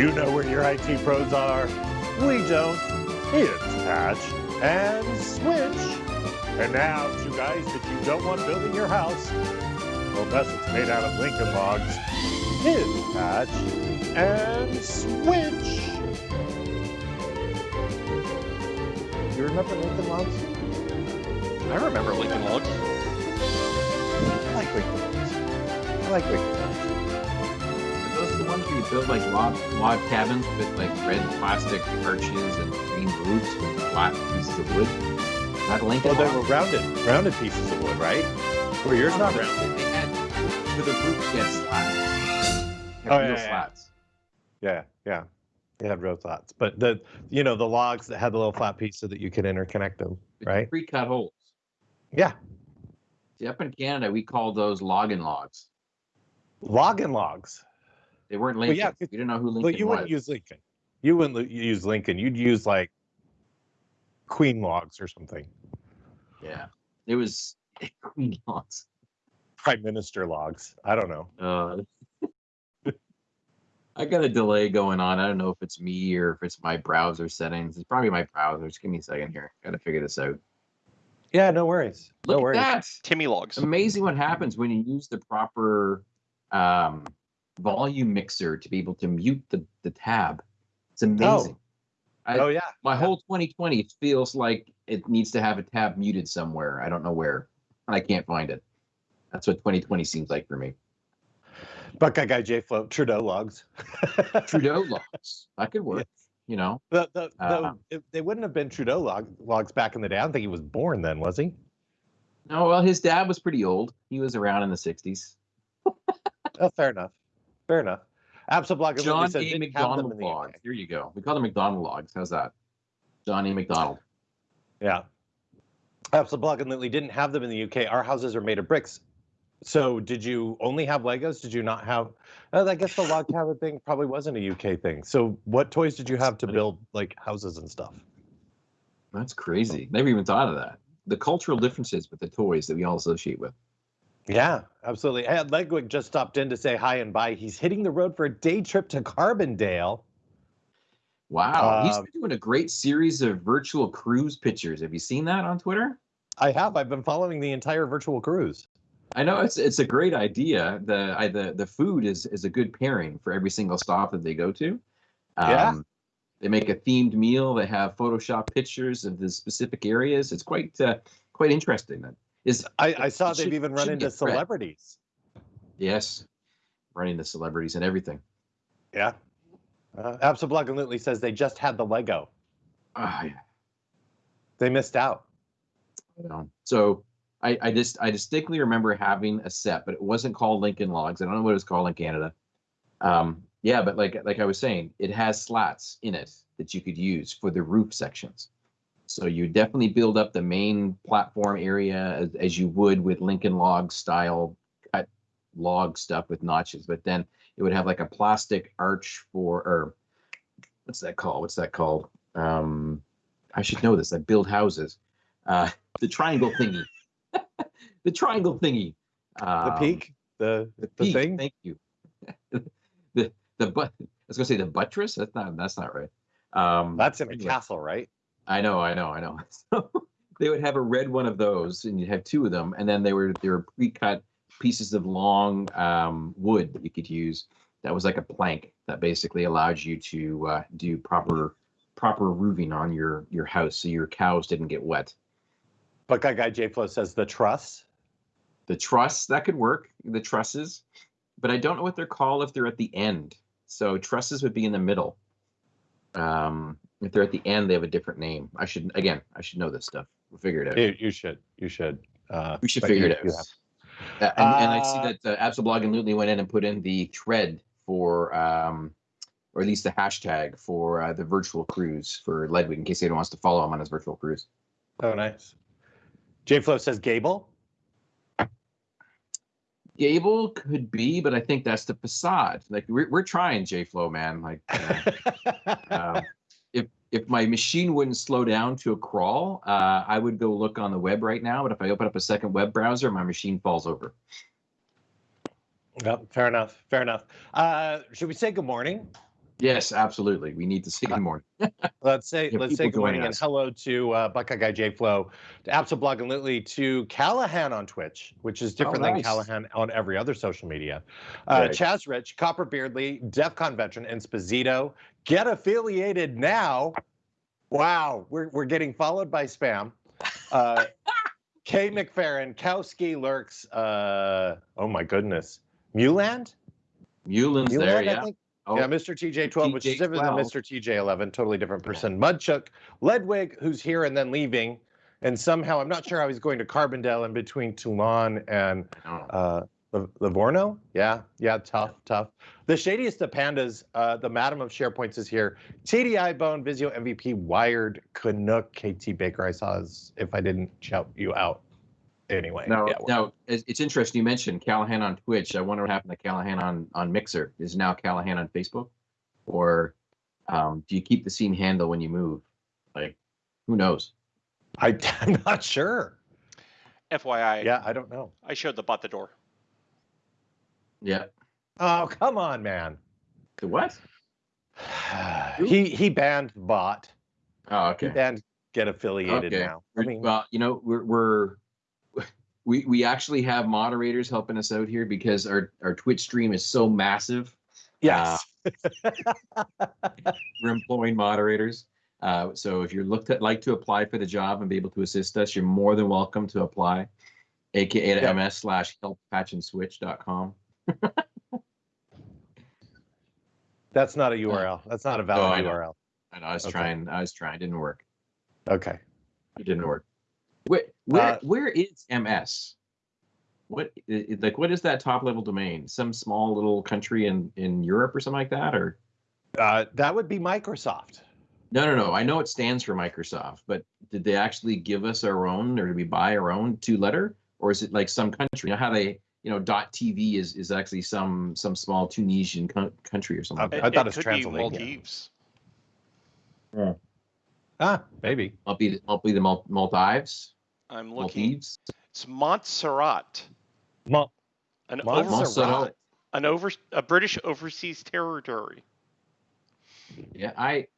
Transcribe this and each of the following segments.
You know where your IT pros are. We don't. It's Patch and Switch. And now, two guys that you don't want building your house, Well, unless it's made out of Lincoln logs. It's Patch and Switch. You remember Lincoln logs? I remember Lincoln Logs. I like Lincoln logs. I like Lincoln logs. You build like log, log cabins with like red plastic arches and green roofs with flat pieces of wood? Not Lincoln Well, they were rounded, rounded pieces of wood, right? Were yours not rounded? They had for the roof get slats. Had Oh, real yeah, yeah. slats. Yeah, yeah. They had real slats, but the you know the logs that had the little flat piece so that you could interconnect them, right? Pre-cut holes. Yeah, See, up in Canada, we call those logging logs. logging logs. They weren't Well, Lincoln. yeah, we didn't know who Lincoln But you was. wouldn't use Lincoln. You wouldn't use Lincoln. You'd use like Queen logs or something, yeah, it was queen logs. Prime Minister logs. I don't know. Uh, I got a delay going on. I don't know if it's me or if it's my browser settings. It's probably my browser. Just give me a second here. Got to figure this out. Yeah, no worries. Look no worries. at that. Timmy Logs. Amazing what happens when you use the proper um, volume mixer to be able to mute the, the tab. It's amazing. I- oh yeah. My yeah. whole 2020 feels like it needs to have a tab muted somewhere. I don't know where. And I can't find it. That's what 2020 seems like for me. Buckeye guy J float Trudeau logs. Trudeau logs. That could work. You know, The, the, Uh, they wouldn't have been Trudeau log, logs back in the day. I don't think he was born then, was he? no, well, his dad was pretty old. He was around in the 60s. Oh, fair enough. Fair enough. Absolblog John said A. didn't have them McDonald the logs. Here you go. We call them McDonald logs. How's that? John A. Macdonald. Yeah. And Lily didn't have them in the UK. Our houses are made of bricks. So did you only have Legos? Did you not have? Uh, I guess the log cabin thing probably wasn't a UK thing. So what toys did you have to build like houses and stuff? That's crazy. Never even thought of that. The cultural differences with the toys that we all associate with. Yeah, absolutely. Hey, Ledwig just stopped in to say hi and bye. He's hitting the road for a day trip to Carbondale. Wow. He's Um, been doing a great series of virtual cruise pictures. Have you seen that on Twitter? I have. I've been following the entire virtual cruise. I know it's it's a great idea. The I, the the food is is a good pairing for every single stop that they go to. Yeah. Um, They make a themed meal. They have Photoshop pictures of the specific areas. It's quite uh, quite interesting. That is I, I saw they've should- even run into read. celebrities. yes, running the celebrities and everything. Yeah. Uh, Lily says they just had the Lego. Ah, yeah. They missed out. So I, I just I distinctly remember having a set, but it wasn't called Lincoln Logs. I don't know what it was called in Canada. Um, yeah, but like like I was saying, it has slats in it that you could use for the roof sections. So you definitely build up the main platform area as, as you would with Lincoln log style cut log stuff with notches, but then it would have like a plastic arch for or what's that called? What's that called? Um, I should know this. I build houses. Uh, the triangle thingy. the triangle thingy. The Um, peak, the The, the peak, thing. Thank you. the the but I was gonna say the buttress. That's not that's not right. Um, That's in a anyway. castle, right? I know, I know, I know. So they would have a red one of those, and you'd have two of them, and then they were they were pre-cut pieces of long um, wood that you could use. That was like a plank that basically allowed you to uh, do proper proper roofing on your your house, so your cows didn't get wet. Buckeye guy J Flow says the truss. The truss that could work, the trusses, but I don't know what they're called if they're at the end. So trusses would be in the middle. Um, if they're at the end, they have a different name. I should again, I should know this stuff. We'll figure it out. You, you should. You should. Uh, We should figure you- it out. you have- Uh, and, and I see Uh, that uh, Absolblog and Lutely went in and put in the thread for, um, or at least the hashtag for uh, the virtual cruise for Ledwig in case anyone wants to follow him on his virtual cruise. Oh, nice. J Flow says Gable. Gable could be, but I think that's the facade. Like we're, we're trying J Flow, man. Like uh, um, if my machine wouldn't slow down to a crawl, uh, I would go look on the web right now. But if I open up a second web browser, my machine falls over. Yep, fair enough. Fair enough. Uh, should we say good morning Yes, absolutely. We need to see Uh, more. Let's say let's say good morning joining and hello to uh, Buckeye Guy J Flow, to Absol and Lily, to Callahan on Twitch, which is different than Oh, nice. Callahan on every other social media. Uh, Right. Chaz Rich, Copper Beardley, DEFCON veteran, and Sposito. Get affiliated now. Wow, we're we're getting followed by spam. Uh, Kay McFerrin, Kowski Lurks. Uh, oh my goodness, Muland. Mulin's Muland, there, I yeah. think. Oh, Yeah, Mr. TJ12, which is different than Mr. TJ11, totally different person. Mudchuck, Ledwig, who's here and then leaving, and somehow I'm not sure how he's going to Carbondale in between Toulon and I don't uh, Liv- Livorno. Yeah, yeah, tough, tough. The shadiest of pandas, uh, the Madam of SharePoints is here. TDI Bone, Visio MVP, Wired, Canuck, KT Baker. I saw as if I didn't shout you out. Anyway, Now, yeah, we're- now it's, it's interesting you mentioned Callahan on Twitch. I wonder what happened to Callahan on on Mixer. Is now Callahan on Facebook, or um, do you keep the same handle when you move? Like, who knows? I, I'm not sure. FYI, Yeah, I don't know. I showed the bot the door. Yeah. Oh, come on, man. The what? he he banned bot. Oh, okay. He banned get affiliated Okay. now. I mean, well, you know, we're we're we we actually have moderators helping us out here because our our Twitch stream is so massive. yes. We're employing moderators. Uh, so if you're looked at like to apply for the job and be able to assist us, you're more than welcome to apply. AKA to ms slash helppatchandswitch.com. That's not a URL. That's not a Oh, valid I know. URL. And I was Okay. trying, I was trying, didn't work. Okay. It didn't work. Where where Uh, where is MS? What i- i- like what is that top level domain? Some small little country in in Europe or something like that, or Uh, that would be Microsoft. no no no. I know it stands for Microsoft, but did they actually give us our own, or did we buy our own two letter, or is it like some country? You know how they you know dot TV is is actually some some small Tunisian co- country or something. Okay. like I thought it was could be Transylvania. Maldives. Ah, maybe. Might be might be the Mal- Maldives, I'm looking. Maldives. It's Montserrat, Mo- an over, Montserrat. an over a British overseas territory. Yeah, I,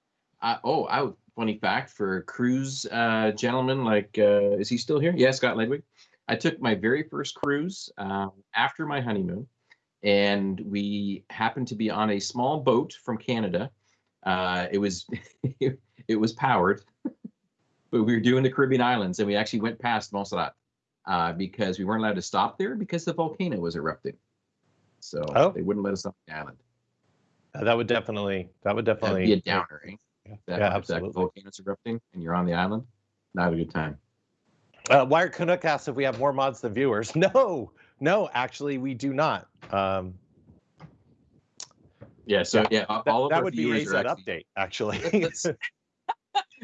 I oh, I funny fact for a cruise uh, gentlemen, like, uh, is he still here? Yeah, Scott Ledwig. I took my very first cruise um, after my honeymoon, and we happened to be on a small boat from Canada. Uh, it was it was powered, but we were doing the Caribbean islands, and we actually went past Montserrat uh, because we weren't allowed to stop there because the volcano was erupting. So Oh. they wouldn't let us stop the island. Uh, that would definitely. That would That'd definitely. be a downer, eh? Yeah, that, yeah, if that absolutely. volcano's erupting and you're on the island, not a good time. Uh, Wired Canuck asks if we have more mods than viewers. No, no, actually, we do not. Um, Yeah, so Yeah, yeah, a- that, all of that our would be viewers AZ are update, actually.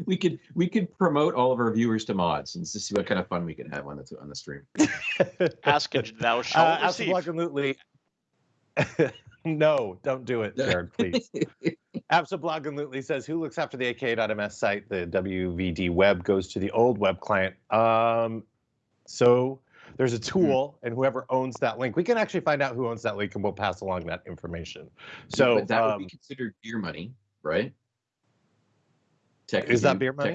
We could we could promote all of our viewers to mods and just see what kind of fun we could have on the on the stream. Ask and thou shalt uh, receive. absolutely. no, don't do it, Jared, please. Absolutely says, who looks after the aka.ms site? The WVD web goes to the old web client. Um, so there's a tool, and whoever owns that link, we can actually find out who owns that link, and we'll pass along that information. So but that would um, be considered beer money, right? Tech, Is that beer money?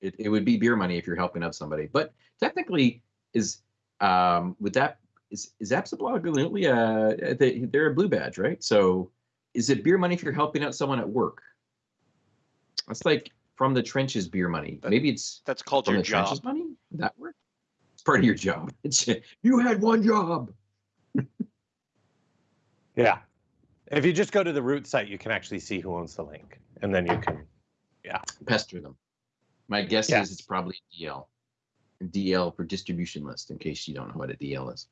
It, it would be beer money if you're helping out somebody, but technically, is um would that is is absolutely uh they, they're a blue badge, right? So is it beer money if you're helping out someone at work? That's like from the trenches beer money. That- Maybe it's That's called from your the job. trenches money. Would that work? It's part of your job. It's you had one job. yeah, if you just go to the root site, you can actually see who owns the link, and then you can. yeah, Pester them. My guess Yeah. is it's probably DL. DL for distribution list, in case you don't know what a DL is.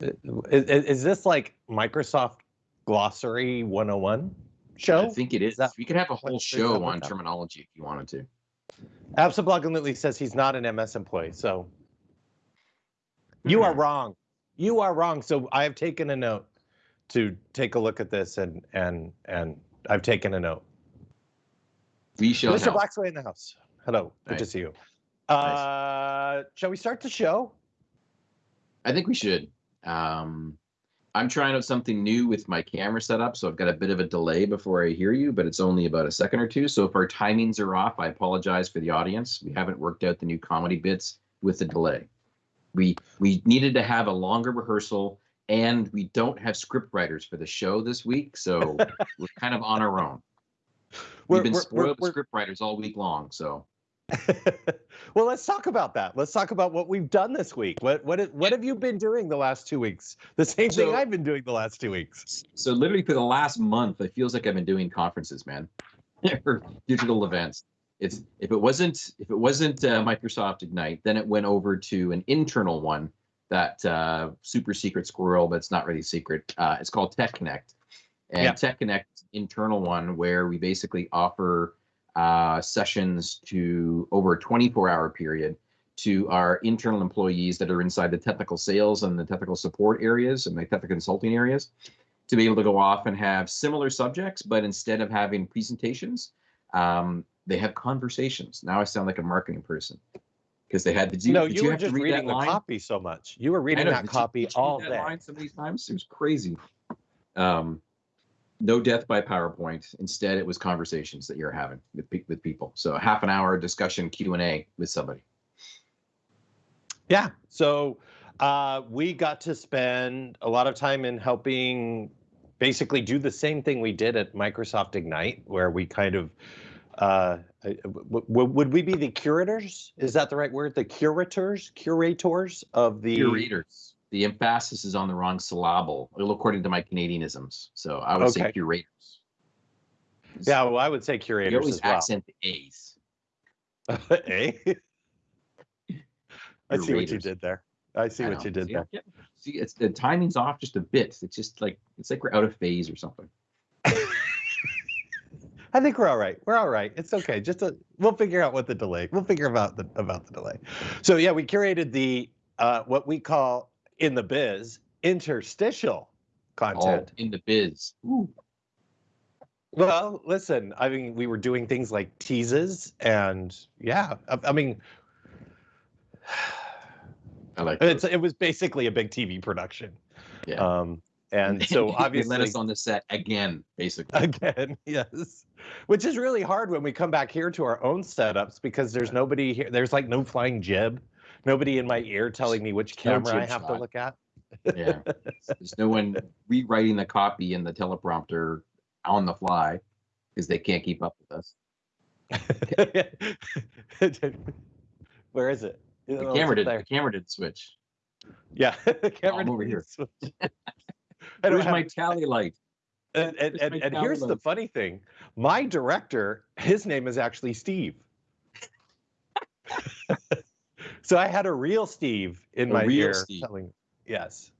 Is, is this like Microsoft Glossary 101 show? I think it is. that- we could have a whole is show on that- terminology if you wanted to. Absolutely says he's not an MS employee. So you are Hmm. wrong. You are wrong. So I have taken a note to take a look at this and and and I've taken a note. We shall Mr. help. Blacksway in the house. Hello. Good to see you. Uh, shall we start the show? I think we should. Um, I'm trying out something new with my camera setup, so I've got a bit of a delay before I hear you, but it's only about a second or two. So if our timings are off, I apologize for the audience. We haven't worked out the new comedy bits with the delay. We we needed to have a longer rehearsal, and we don't have script writers for the show this week, so we're kind of on our own. We've been spoiled with script writers all week long, so. well, let's talk about that. Let's talk about what we've done this week. What what what have you been doing the last two weeks? The same so, thing I've been doing the last two weeks. So literally for the last month, it feels like I've been doing conferences, man, or digital events. It's if it wasn't if it wasn't uh, Microsoft Ignite, then it went over to an internal one that uh, super secret squirrel but it's not really secret. Uh, it's called Tech Connect, and yeah. Tech Connect internal one where we basically offer uh, sessions to over a 24 hour period to our internal employees that are inside the technical sales and the technical support areas and the technical consulting areas to be able to go off and have similar subjects, but instead of having presentations, um, they have conversations. Now I sound like a marketing person because they had. the. you? No, you, you were just reading the line? copy so much. You were reading know, that copy you, all day. Line so many times. It was crazy. Um, no death by PowerPoint. Instead, it was conversations that you're having with with people. So half an hour discussion Q and A with somebody. Yeah. So uh, we got to spend a lot of time in helping basically do the same thing we did at Microsoft Ignite, where we kind of uh, would we be the curators? Is that the right word? The curators, curators of the curators the emphasis is on the wrong syllable, according to my Canadianisms. So I would okay. say curators. Yeah, well, I would say curators you always as well. accent the A's. A. I see what you did there. I see I what you did see, there. Yeah. See, it's the timing's off just a bit. It's just like it's like we're out of phase or something. I think we're all right. We're all right. It's okay. Just a, we'll figure out what the delay. We'll figure about the about the delay. So yeah, we curated the uh, what we call in the biz interstitial content. Oh, in the biz. Ooh. Well, listen, I mean, we were doing things like teases and yeah, I, I mean, I like it's, it was basically a big TV production. Yeah. Um, and so obviously let us on the set again, basically. Again, yes. Which is really hard when we come back here to our own setups because there's nobody here. There's like no flying jib nobody in my ear telling me which camera I have shot. to look at. yeah, there's no one rewriting the copy in the teleprompter on the fly because they can't keep up with us. Where is it? The oh, camera did. The camera did switch. Yeah, the camera I'm over here. Where's have... my tally light? And, and, and, and here's light? the funny thing: my director, his name is actually Steve. So I had a real Steve in a my ear Steve. telling, yes.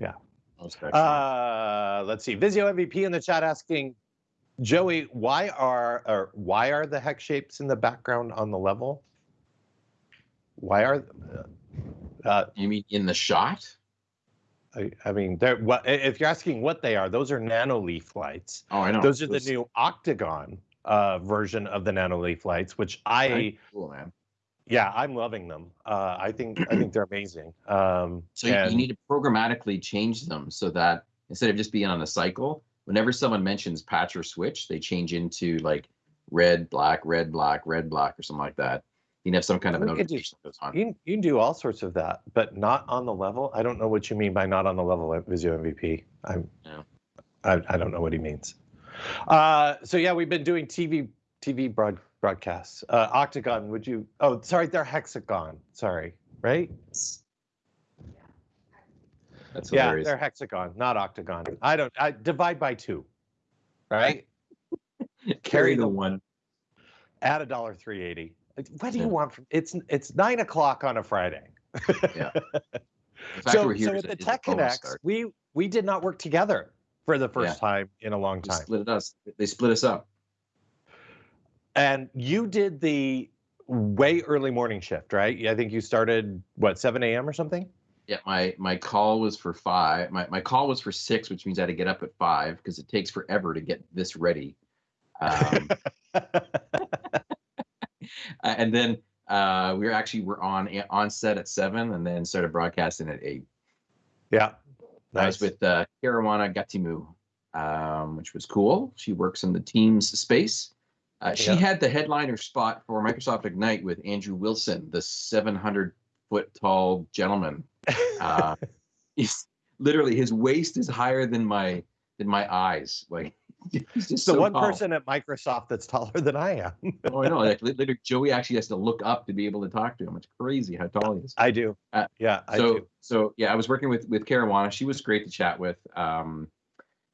Yeah. Uh, let's see. Visio MVP in the chat asking, Joey, why are or why are the hex shapes in the background on the level? Why are uh, you mean in the shot? I, I mean, they're what if you're asking what they are, those are Nanoleaf lights. Oh, I know. Those are those... the new octagon uh, version of the Nanoleaf lights, which I cool, man. Yeah, I'm loving them. Uh, I think I think they're amazing. Um, so and... you need to programmatically change them so that instead of just being on a cycle, whenever someone mentions patch or switch, they change into like red, black, red, black, red, black, or something like that. You can have some kind of notification that goes on. You, you can do all sorts of that, but not on the level. I don't know what you mean by not on the level at Visio MVP. I'm, yeah. I, I don't know what he means. Uh, so yeah, we've been doing TV TV broad broadcasts. Uh, Octagon, would you? Oh, sorry, they're hexagon. Sorry, right? That's yeah, hilarious. they're hexagon, not octagon. I don't. I divide by two, right? Carry the one. Add a dollar three eighty. What do you want from? It's it's nine o'clock on a Friday. yeah. So, so at the Tech Connects, we we did not work together for the first yeah. time in a long time. They split us. They split us up. And you did the way early morning shift, right? I think you started what 7 a.m. or something. Yeah, my my call was for five. My my call was for six, which means I had to get up at five because it takes forever to get this ready. Um, and then uh, we were actually we're on on set at seven, and then started broadcasting at eight. Yeah, Nice. I was with uh, Karuana Gatimu, um, which was cool. She works in the Teams space. Uh, she yeah. had the headliner spot for Microsoft Ignite with Andrew Wilson, the 700 foot tall gentleman. Uh, he's literally his waist is higher than my than my eyes. Like he's just the so one tall. person at Microsoft that's taller than I am. oh, I know. Like later, Joey actually has to look up to be able to talk to him. It's crazy how tall he is. I do. Uh, yeah. I so do. so yeah, I was working with with Karuana. She was great to chat with. Um,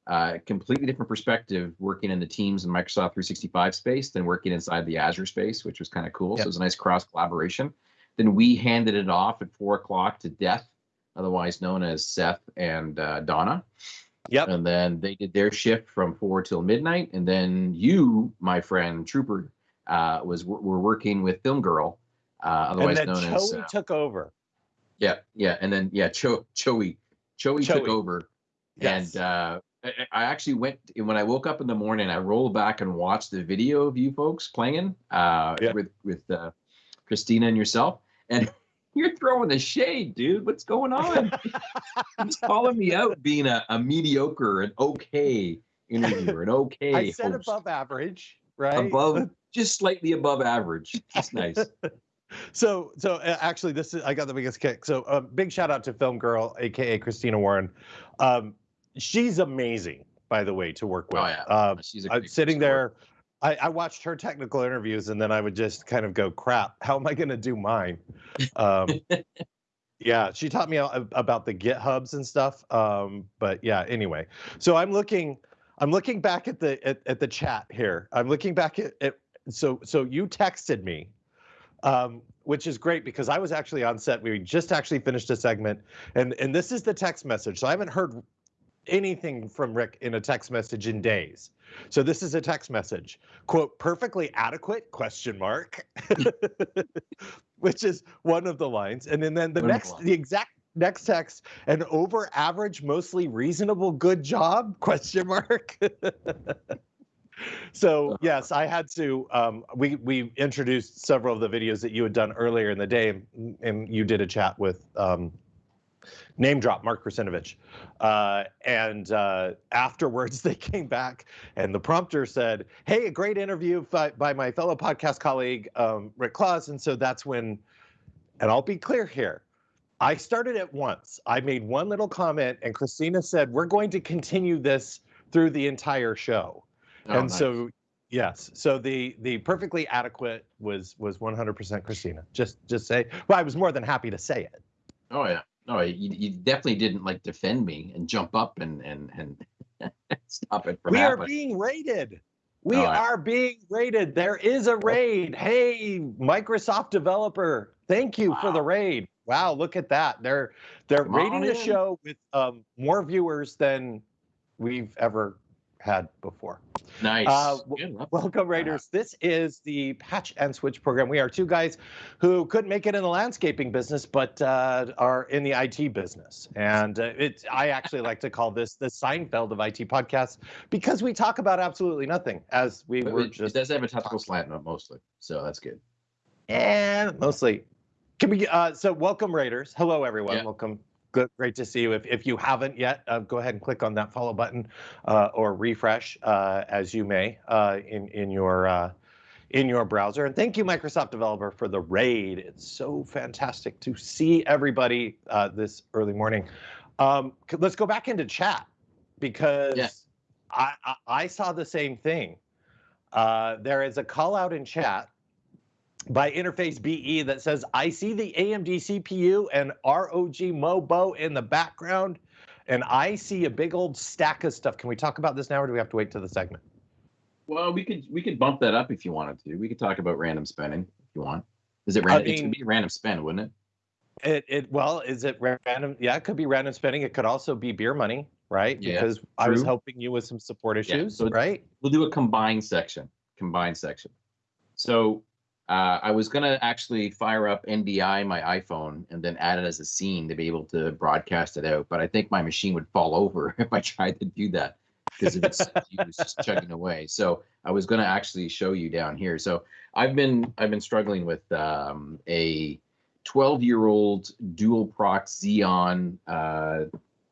uh, completely different perspective working in the Teams and Microsoft 365 space than working inside the Azure space, which was kind of cool. Yep. So it was a nice cross collaboration. Then we handed it off at four o'clock to Death, otherwise known as Seth and uh, Donna. Yep. And then they did their shift from four till midnight. And then you, my friend Trooper, uh, was were working with Film Girl, uh, otherwise known Choey as. Uh, took over. Yeah, yeah, and then yeah, Cho Choey Choey took over, yes. and uh, I actually went when I woke up in the morning. I rolled back and watched the video of you folks playing uh, yeah. with with uh, Christina and yourself, and you're throwing the shade, dude. What's going on? He's calling me out being a, a mediocre, an okay interviewer, an okay. I said host. above average, right? Above, just slightly above average. That's nice. so so uh, actually this is i got the biggest kick so uh, big shout out to film girl aka christina warren um, she's amazing, by the way, to work with. Oh, yeah. Um, she's a sitting there. I, I, watched her technical interviews and then I would just kind of go, crap, how am I going to do mine? Um, yeah, she taught me about the GitHubs and stuff. Um, but yeah, anyway, so I'm looking, I'm looking back at the at, at the chat here. I'm looking back at, at so so you texted me, um, which is great because I was actually on set. We just actually finished a segment, and and this is the text message. So I haven't heard anything from Rick in a text message in days. So this is a text message. Quote, perfectly adequate question mark. Which is one of the lines. And then, then the next the exact next text, an over average, mostly reasonable good job? Question mark. so yes, I had to. Um, we we introduced several of the videos that you had done earlier in the day, and you did a chat with um, name drop Mark Russinovich. Uh, and uh, afterwards, they came back, and the prompter said, "Hey, a great interview by, by my fellow podcast colleague um, Rick Claus." And so that's when, and I'll be clear here. I started at once. I made one little comment, and Christina said, "We're going to continue this through the entire show." Oh, and nice. so Yes. So the the perfectly adequate was was 100% Christina. Just just say. Well, I was more than happy to say it. Oh yeah. No, you, you definitely didn't like defend me and jump up and and and stop it from we happening. are being raided. We are being raided. There is a raid. Hey, Microsoft developer, thank you wow. for the raid. Wow, look at that. They're they're Come raiding the show with um, more viewers than we've ever had before. Nice. Uh, welcome, Raiders. This is the Patch and Switch program. We are two guys who couldn't make it in the landscaping business, but uh, are in the IT business. And uh, it, I actually like to call this the Seinfeld of IT podcasts because we talk about absolutely nothing, as we but were it, just. It does have a topical slant mostly, so that's good. And mostly. Can we? Uh, so, welcome, Raiders. Hello, everyone. Yeah. Welcome Good, great to see you. If, if you haven't yet, uh, go ahead and click on that follow button uh, or refresh uh, as you may uh, in in your uh, in your browser. And thank you, Microsoft Developer, for the raid. It's so fantastic to see everybody uh, this early morning. Um, let's go back into chat because yeah. I, I, I saw the same thing. there is a call out in chat by Interface BE that says, I see the AMD CPU and ROG Mobo in the background, and I see a big old stack of stuff. Can we talk about this now, or do we have to wait to the segment? Well, we could we could bump that up if you wanted to. We could talk about random spending if you want. Is it random? I mean, it could be random spend, wouldn't it? It it well, is it random? Yeah, it could be random spending. It could also be beer money, right? Yeah, because true. I was helping you with some support issues, yeah, so right? We'll do a combined section. Combined section. So uh, I was gonna actually fire up NDI my iPhone and then add it as a scene to be able to broadcast it out, but I think my machine would fall over if I tried to do that because it was just chugging away. So I was gonna actually show you down here. So I've been I've been struggling with um, a 12 year old dual proc Xeon uh,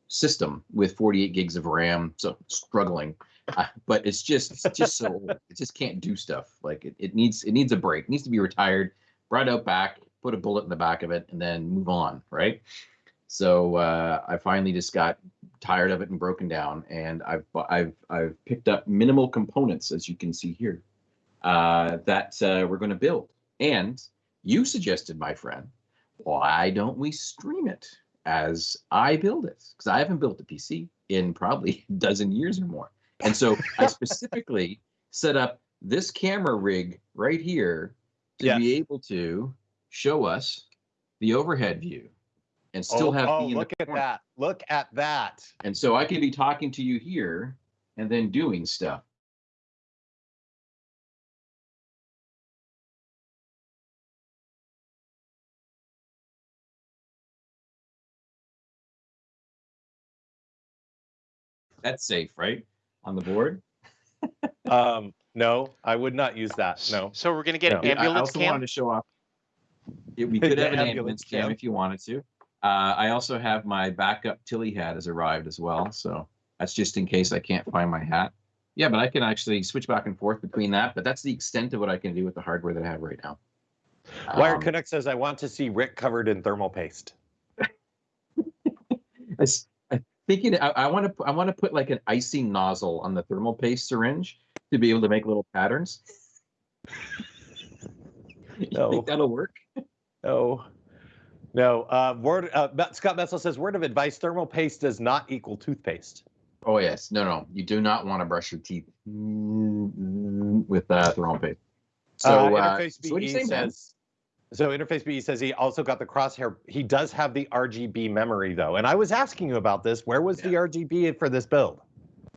system with 48 gigs of RAM, so struggling. But it's just it's just so it just can't do stuff. Like it, it needs it needs a break. It needs to be retired, brought out back, put a bullet in the back of it, and then move on. Right. So uh, I finally just got tired of it and broken down, and I've I've I've picked up minimal components, as you can see here, uh, that uh, we're going to build. And you suggested, my friend, why don't we stream it as I build it? Because I haven't built a PC in probably a dozen years or more. And so I specifically set up this camera rig right here to yes. be able to show us the overhead view and still oh, have oh, look at corner. that look at that and so i can be talking to you here and then doing stuff that's safe right on the board um no i would not use that no so we're going to get no. an ambulance i also cam? wanted to show off we could have an ambulance cam, cam if you wanted to uh, I also have my backup Tilley hat has arrived as well. So that's just in case I can't find my hat. Yeah, but I can actually switch back and forth between that. But that's the extent of what I can do with the hardware that I have right now. Wire um, Connect says, I want to see Rick covered in thermal paste. Thinking I, I want to I want to put like an icing nozzle on the thermal paste syringe to be able to make little patterns. no. think that'll work? No. No, uh, word. Uh, Scott Metzel says word of advice: thermal paste does not equal toothpaste. Oh yes, no, no, you do not want to brush your teeth with uh, thermal paste. So, uh, uh Interface so BE saying, says. So Interface BE says he also got the crosshair. He does have the RGB memory though, and I was asking you about this. Where was yeah. the RGB for this build?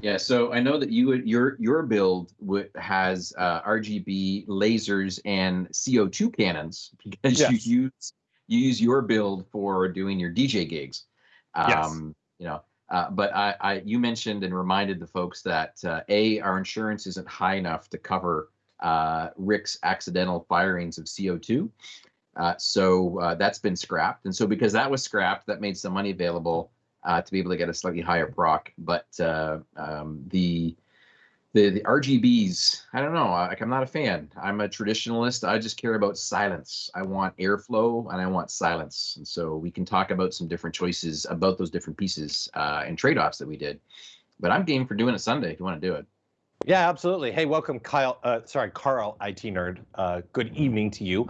Yeah, so I know that you your your build has uh, RGB lasers and CO2 cannons because yes. you use you use your build for doing your DJ gigs. Um, yes. You know, uh, but I, I, you mentioned and reminded the folks that uh, a our insurance isn't high enough to cover uh, Rick's accidental firings of CO2. Uh, so uh, that's been scrapped, and so because that was scrapped, that made some money available uh, to be able to get a slightly higher proc. But um, the the the RGBs, I don't know. Like I'm not a fan. I'm a traditionalist. I just care about silence. I want airflow and I want silence. And so we can talk about some different choices about those different pieces uh, and trade-offs that we did. But I'm game for doing it Sunday if you want to do it. Yeah, absolutely. Hey, welcome, Kyle. Uh, sorry, Carl, IT nerd. Uh, good evening to you.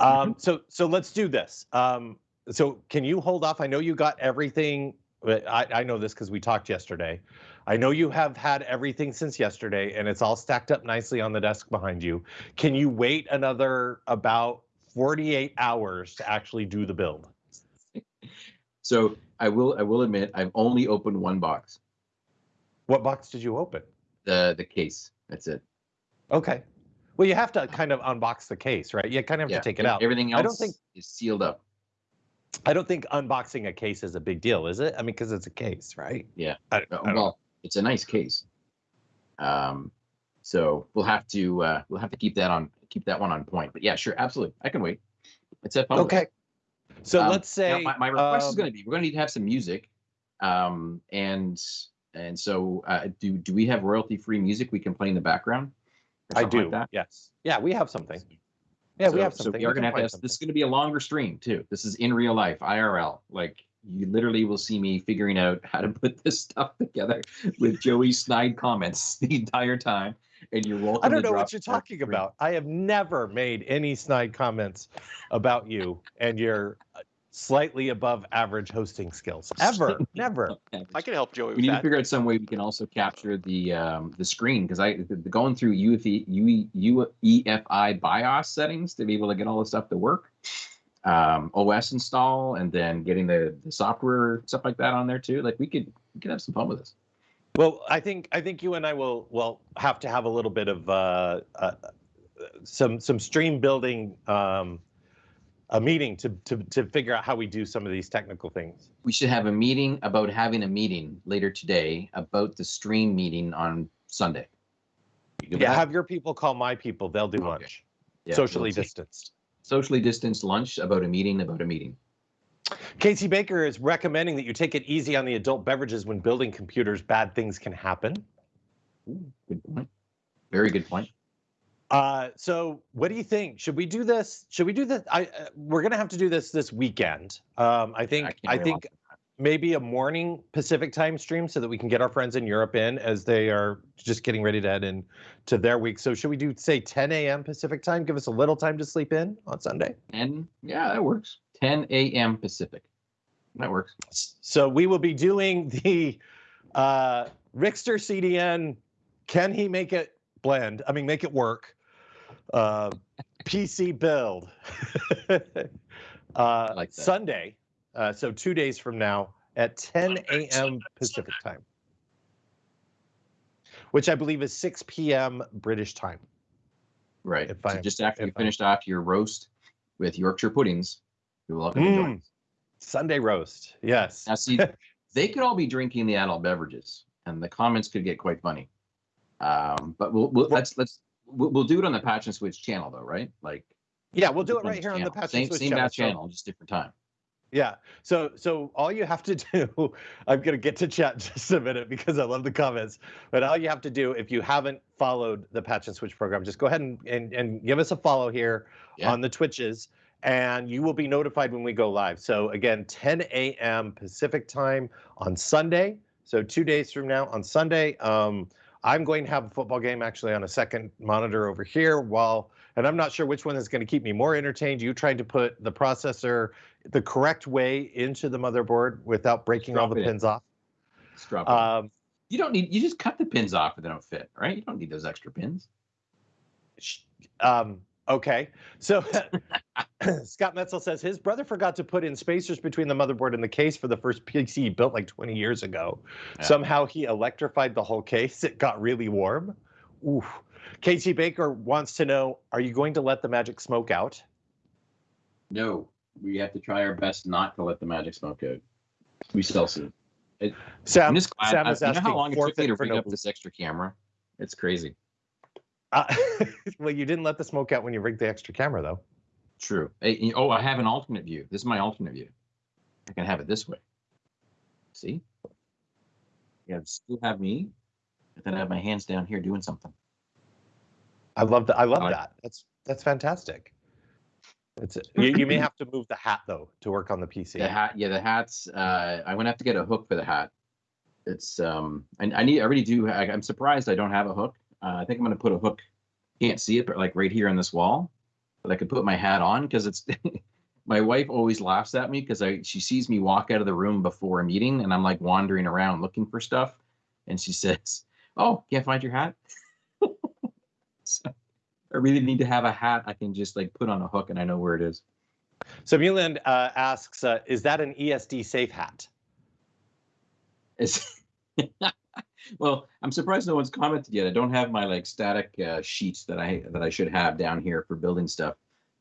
Um, mm-hmm. so, so let's do this. Um, so, can you hold off? I know you got everything. I, I know this because we talked yesterday. I know you have had everything since yesterday and it's all stacked up nicely on the desk behind you. Can you wait another about 48 hours to actually do the build? So I will I will admit I've only opened one box. What box did you open? The the case. That's it. Okay. Well, you have to kind of unbox the case, right? You kind of have yeah, to take it out. Everything else I don't think, is sealed up. I don't think unboxing a case is a big deal, is it? I mean, because it's a case, right? Yeah. I, I well, know it's a nice case. Um, so we'll have to uh, we'll have to keep that on keep that one on point. But yeah, sure, absolutely, I can wait. It's at public. Okay. So um, let's say my, my, request um, is going to be we're going to need to have some music, um, and and so uh, do do we have royalty free music we can play in the background? I do. Like yes. Yeah, we have something. Yeah, so, we have something. So we are going to have to. Have, this is going to be a longer stream too. This is in real life, IRL. Like you literally will see me figuring out how to put this stuff together with Joey snide comments the entire time. And you're welcome. I don't know what you're talking about. I have never made any snide comments about you and your uh, slightly above average hosting skills. Ever, never. I can help Joey. We need that. to figure out some way we can also capture the um, the screen because I the, going through UEFI, UEFI BIOS settings to be able to get all the stuff to work um, OS install and then getting the, the software stuff like that on there too. Like we could we could have some fun with this. Well, I think I think you and I will will have to have a little bit of uh, uh, some some stream building um, a meeting to, to to figure out how we do some of these technical things. We should have a meeting about having a meeting later today about the stream meeting on Sunday. Yeah, have your people call my people. They'll do okay. lunch, yeah, socially we'll distanced socially distanced lunch about a meeting about a meeting. Casey Baker is recommending that you take it easy on the adult beverages when building computers. Bad things can happen. Ooh, good point. Very good point. Uh, so what do you think? Should we do this? Should we do this? I uh, we're gonna have to do this this weekend. Um, I think I, I think maybe a morning Pacific time stream so that we can get our friends in Europe in as they are just getting ready to head in to their week. So should we do say 10 a.m. Pacific time? Give us a little time to sleep in on Sunday. And yeah, that works. 10 a.m. Pacific. That works. So we will be doing the uh, Rickster CDN. Can he make it blend? I mean, make it work. Uh, PC build. uh, like Sunday. Uh, so two days from now at 10 a.m. Pacific time, which I believe is 6 p.m. British time. Right. So just after you finished off your roast with Yorkshire puddings, you're welcome mm. to join. Sunday roast. Yes. Now, see, they could all be drinking the adult beverages, and the comments could get quite funny. Um, but we'll, we'll let's let's we'll, we'll do it on the Patch and Switch channel, though, right? Like, yeah, we'll do it right here channel. on the Patch same, and Switch same channel. channel, just different time. Yeah. So so all you have to do, I'm gonna get to chat just a minute because I love the comments. But all you have to do, if you haven't followed the Patch and Switch program, just go ahead and and, and give us a follow here yeah. on the Twitches, and you will be notified when we go live. So again, 10 a.m. Pacific time on Sunday. So two days from now on Sunday. Um, I'm going to have a football game actually on a second monitor over here while, and I'm not sure which one is going to keep me more entertained. You trying to put the processor the correct way into the motherboard without breaking all the pins in. off. Um, you don't need, you just cut the pins off if they don't fit, right? You don't need those extra pins. Um, Okay, so Scott Metzel says his brother forgot to put in spacers between the motherboard and the case for the first PC he built like 20 years ago. Yeah. Somehow he electrified the whole case. It got really warm. Ooh. Casey Baker wants to know, are you going to let the magic smoke out? No, we have to try our best not to let the magic smoke out. We still see it. Sam, I'm just glad, Sam uh, is I, you know how long it took me to rig no up this extra camera? It's crazy. Uh, well, you didn't let the smoke out when you rigged the extra camera, though. True. Hey, oh, I have an alternate view. This is my alternate view. I can have it this way. See? Yeah, still have me, but then I have my hands down here doing something. I love that. I love that. That's that's fantastic. It's you, you may have to move the hat though to work on the PC. The hat, yeah, the hats. Uh, I'm gonna have to get a hook for the hat. It's um, I, I need. I really do. I, I'm surprised I don't have a hook. Uh, I think I'm going to put a hook. Can't see it, but like right here on this wall, but I could put my hat on because it's. my wife always laughs at me because I she sees me walk out of the room before a meeting and I'm like wandering around looking for stuff, and she says, "Oh, can't find your hat." so I really need to have a hat I can just like put on a hook and I know where it is. So Muland uh, asks, uh, "Is that an ESD safe hat?" Is well, I'm surprised no one's commented yet. I don't have my like static uh, sheets that I that I should have down here for building stuff.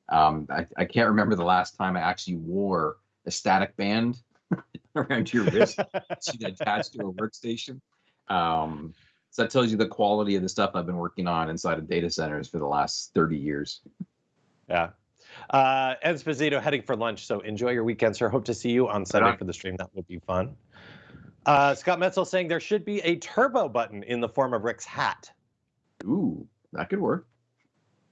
Um, I, I can't remember the last time I actually wore a static band around your wrist attached to a workstation. Um, so that tells you the quality of the stuff I've been working on inside of data centers for the last 30 years. Yeah. Uh, Esposito heading for lunch. So enjoy your weekend, sir. Hope to see you on Sunday for the stream. That would be fun. Uh, Scott Metzel saying there should be a turbo button in the form of Rick's hat. Ooh, that could work.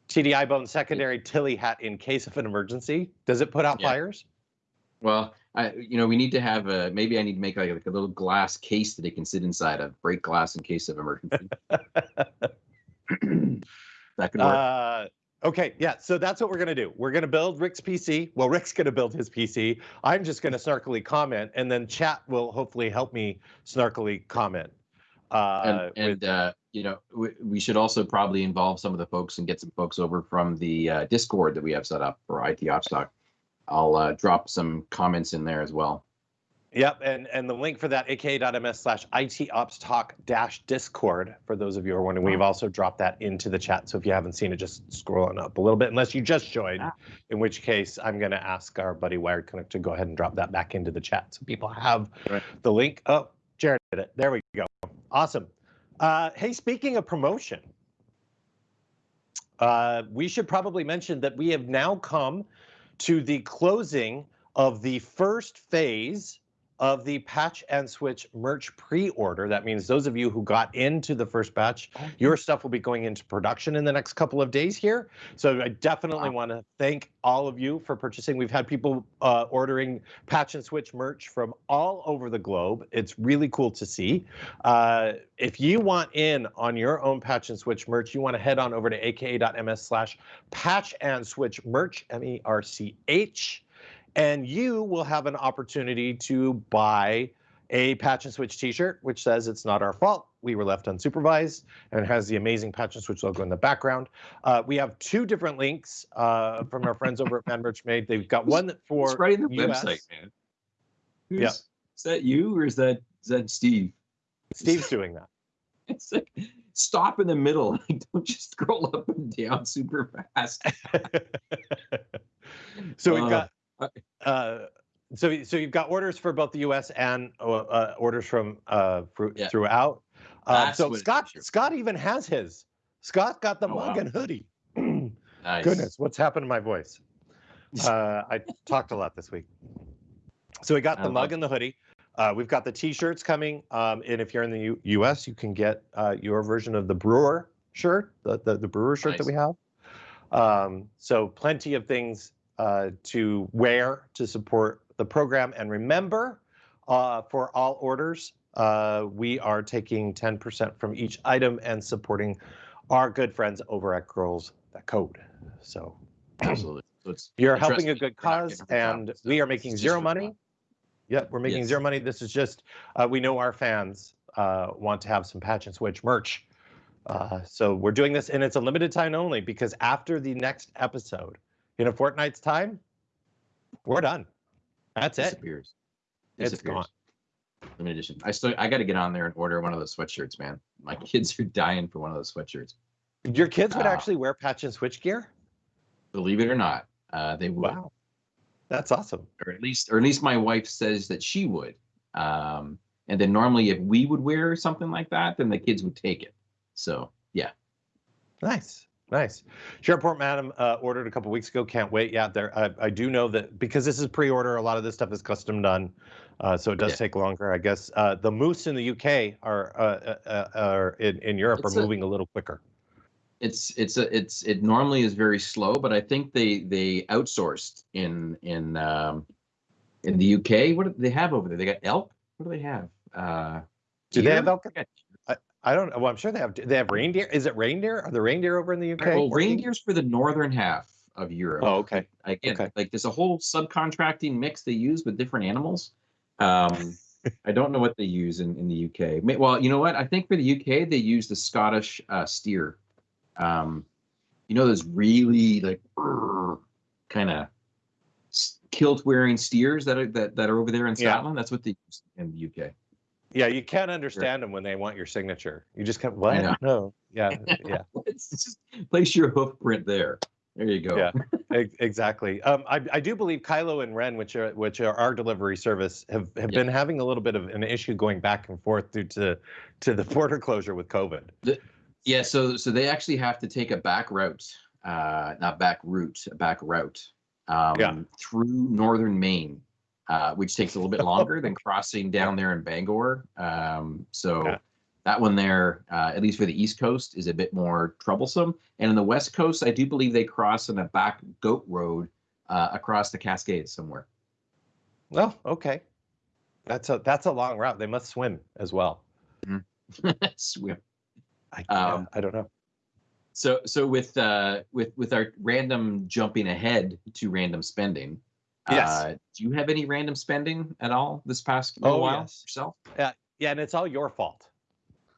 TDI bone secondary Tilley hat in case of an emergency. Does it put out yeah. fires? Well, I, you know, we need to have a, maybe I need to make like, like a little glass case that it can sit inside of, break glass in case of emergency. that could work. Uh, Okay, yeah, so that's what we're gonna do. We're gonna build Rick's PC. Well, Rick's gonna build his PC. I'm just gonna snarkily comment, and then chat will hopefully help me snarkily comment. Uh, and, and uh, you know, we, we, should also probably involve some of the folks and get some folks over from the uh, Discord that we have set up for IT Ops Talk. I'll uh, drop some comments in there as well. Yep, and, and the link for that, aka.ms slash itops talk dash discord, for those of you who are wondering, we've also dropped that into the chat. So if you haven't seen it, just scroll on up a little bit, unless you just joined, in which case I'm going to ask our buddy Wired Canuck to go ahead and drop that back into the chat so people have right. the link. Oh, Jared did it. There we go. Awesome. Uh, hey, speaking of promotion, uh, we should probably mention that we have now come to the closing of the first phase of the patch and switch merch pre-order. That means those of you who got into the first batch, oh, your stuff will be going into production in the next couple of days here. So I definitely wow. want to thank all of you for purchasing. We've had people uh, ordering patch and switch merch from all over the globe. It's really cool to see. Uh, if you want in on your own patch and switch merch, you want to head on over to aka.ms slash patch and switch merch, M-E-R-C-H and you will have an opportunity to buy a patch and switch t-shirt which says it's not our fault. We were left unsupervised and has the amazing patch and switch logo in the background. Uh, we have two different links uh, from our friends over at man merch made. They've got one for it's right in the US. website man? Who's, yeah. is that you or is that is that steve? Steve's doing that. It's like stop in the middle. Don't just scroll up and down super fast. So we've uh, got uh, uh, so, so you've got orders for both the U.S. and uh, uh, orders from uh, for, yeah. throughout. Uh, so Scott, Scott even has his. Scott got the oh, mug wow. and hoodie. nice. Goodness, what's happened to my voice? Uh, I talked a lot this week. So we got the mug and the hoodie. Uh, we've got the T-shirts coming, um, and if you're in the U- U.S., you can get uh, your version of the Brewer shirt, the the, the Brewer shirt nice. that we have. Um, so plenty of things uh, to wear to support the program. And remember, uh, for all orders, uh, we are taking 10% from each item and supporting our good friends over at Girls That Code. So, absolutely. So you're helping a good cause, and so we are making zero money. Yep, we're making yes. zero money. This is just, uh, we know our fans uh, want to have some patch and switch merch. Uh, so we're doing this, and it's a limited time only because after the next episode, in a fortnight's time, we're done. That's Disappears. it. Disappears. It's gone. Limited edition. I still I got to get on there and order one of those sweatshirts, man. My kids are dying for one of those sweatshirts. Your kids would uh, actually wear patch and switch gear? Believe it or not, uh, they would. Wow. That's awesome. Or at least, or at least my wife says that she would. Um, and then normally, if we would wear something like that, then the kids would take it. So yeah. Nice. Nice. Sherport Madam uh, ordered a couple weeks ago. Can't wait. Yeah, there. I, I, do know that because this is pre-order. A lot of this stuff is custom done, uh, so it does yeah. take longer. I guess uh, the moose in the UK are uh, uh, uh, are in, in Europe it's are a, moving a little quicker. It's it's a it's it normally is very slow, but I think they they outsourced in in um, in the UK. What do they have over there? They got elk. What do they have? do they have elk? I don't know. Well, I'm sure they have. They have reindeer. Is it reindeer? Are the reindeer over in the UK? Well, reindeer's for the northern half of Europe. Oh, okay. Again, okay. like there's a whole subcontracting mix they use with different animals. Um, I don't know what they use in, in the UK. Well, you know what? I think for the UK they use the Scottish uh, steer. Um, you know those really like kind of kilt wearing steers that are that, that are over there in Scotland. Yeah. That's what they use in the UK. Yeah, you can't understand them when they want your signature. You just can't. What? No. Yeah. Yeah. just place your hoof print there. There you go. Yeah, exactly. Um, I, I do believe Kylo and Ren, which are which are our delivery service, have, have yeah. been having a little bit of an issue going back and forth due to to the border closure with COVID. The, yeah, so so they actually have to take a back route, uh, not back route, a back route um, yeah. through northern Maine uh, which takes a little bit longer than crossing down there in Bangor. Um, so yeah. that one there, uh, at least for the East Coast, is a bit more troublesome. And in the West Coast, I do believe they cross on a back goat road uh, across the Cascades somewhere. Well, okay, that's a that's a long route. They must swim as well. Mm-hmm. swim. I, um, I don't know. So so with uh, with with our random jumping ahead to random spending, Yes. Uh, do you have any random spending at all this past little oh, while yes. yourself? Yeah, yeah, and it's all your fault.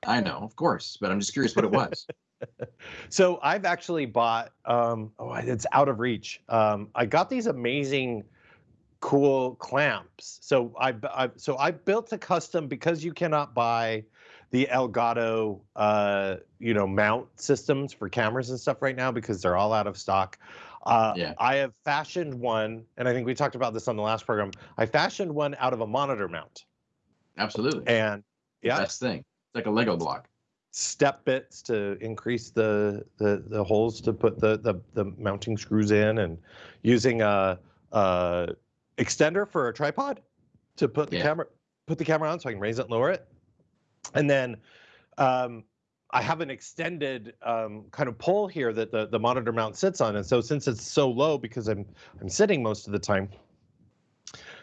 I know, of course, but I'm just curious what it was. so I've actually bought. Um, oh, it's out of reach. Um, I got these amazing, cool clamps. So I, I so I built a custom because you cannot buy the Elgato, uh, you know, mount systems for cameras and stuff right now because they're all out of stock. Uh, yeah. I have fashioned one, and I think we talked about this on the last program. I fashioned one out of a monitor mount. Absolutely. And yeah, best thing. It's like a Lego block. Step bits to increase the the the holes to put the the, the mounting screws in, and using a, a extender for a tripod to put the yeah. camera put the camera on so I can raise it and lower it. And then um, I have an extended um, kind of pole here that the, the monitor mount sits on. And so since it's so low because I'm I'm sitting most of the time,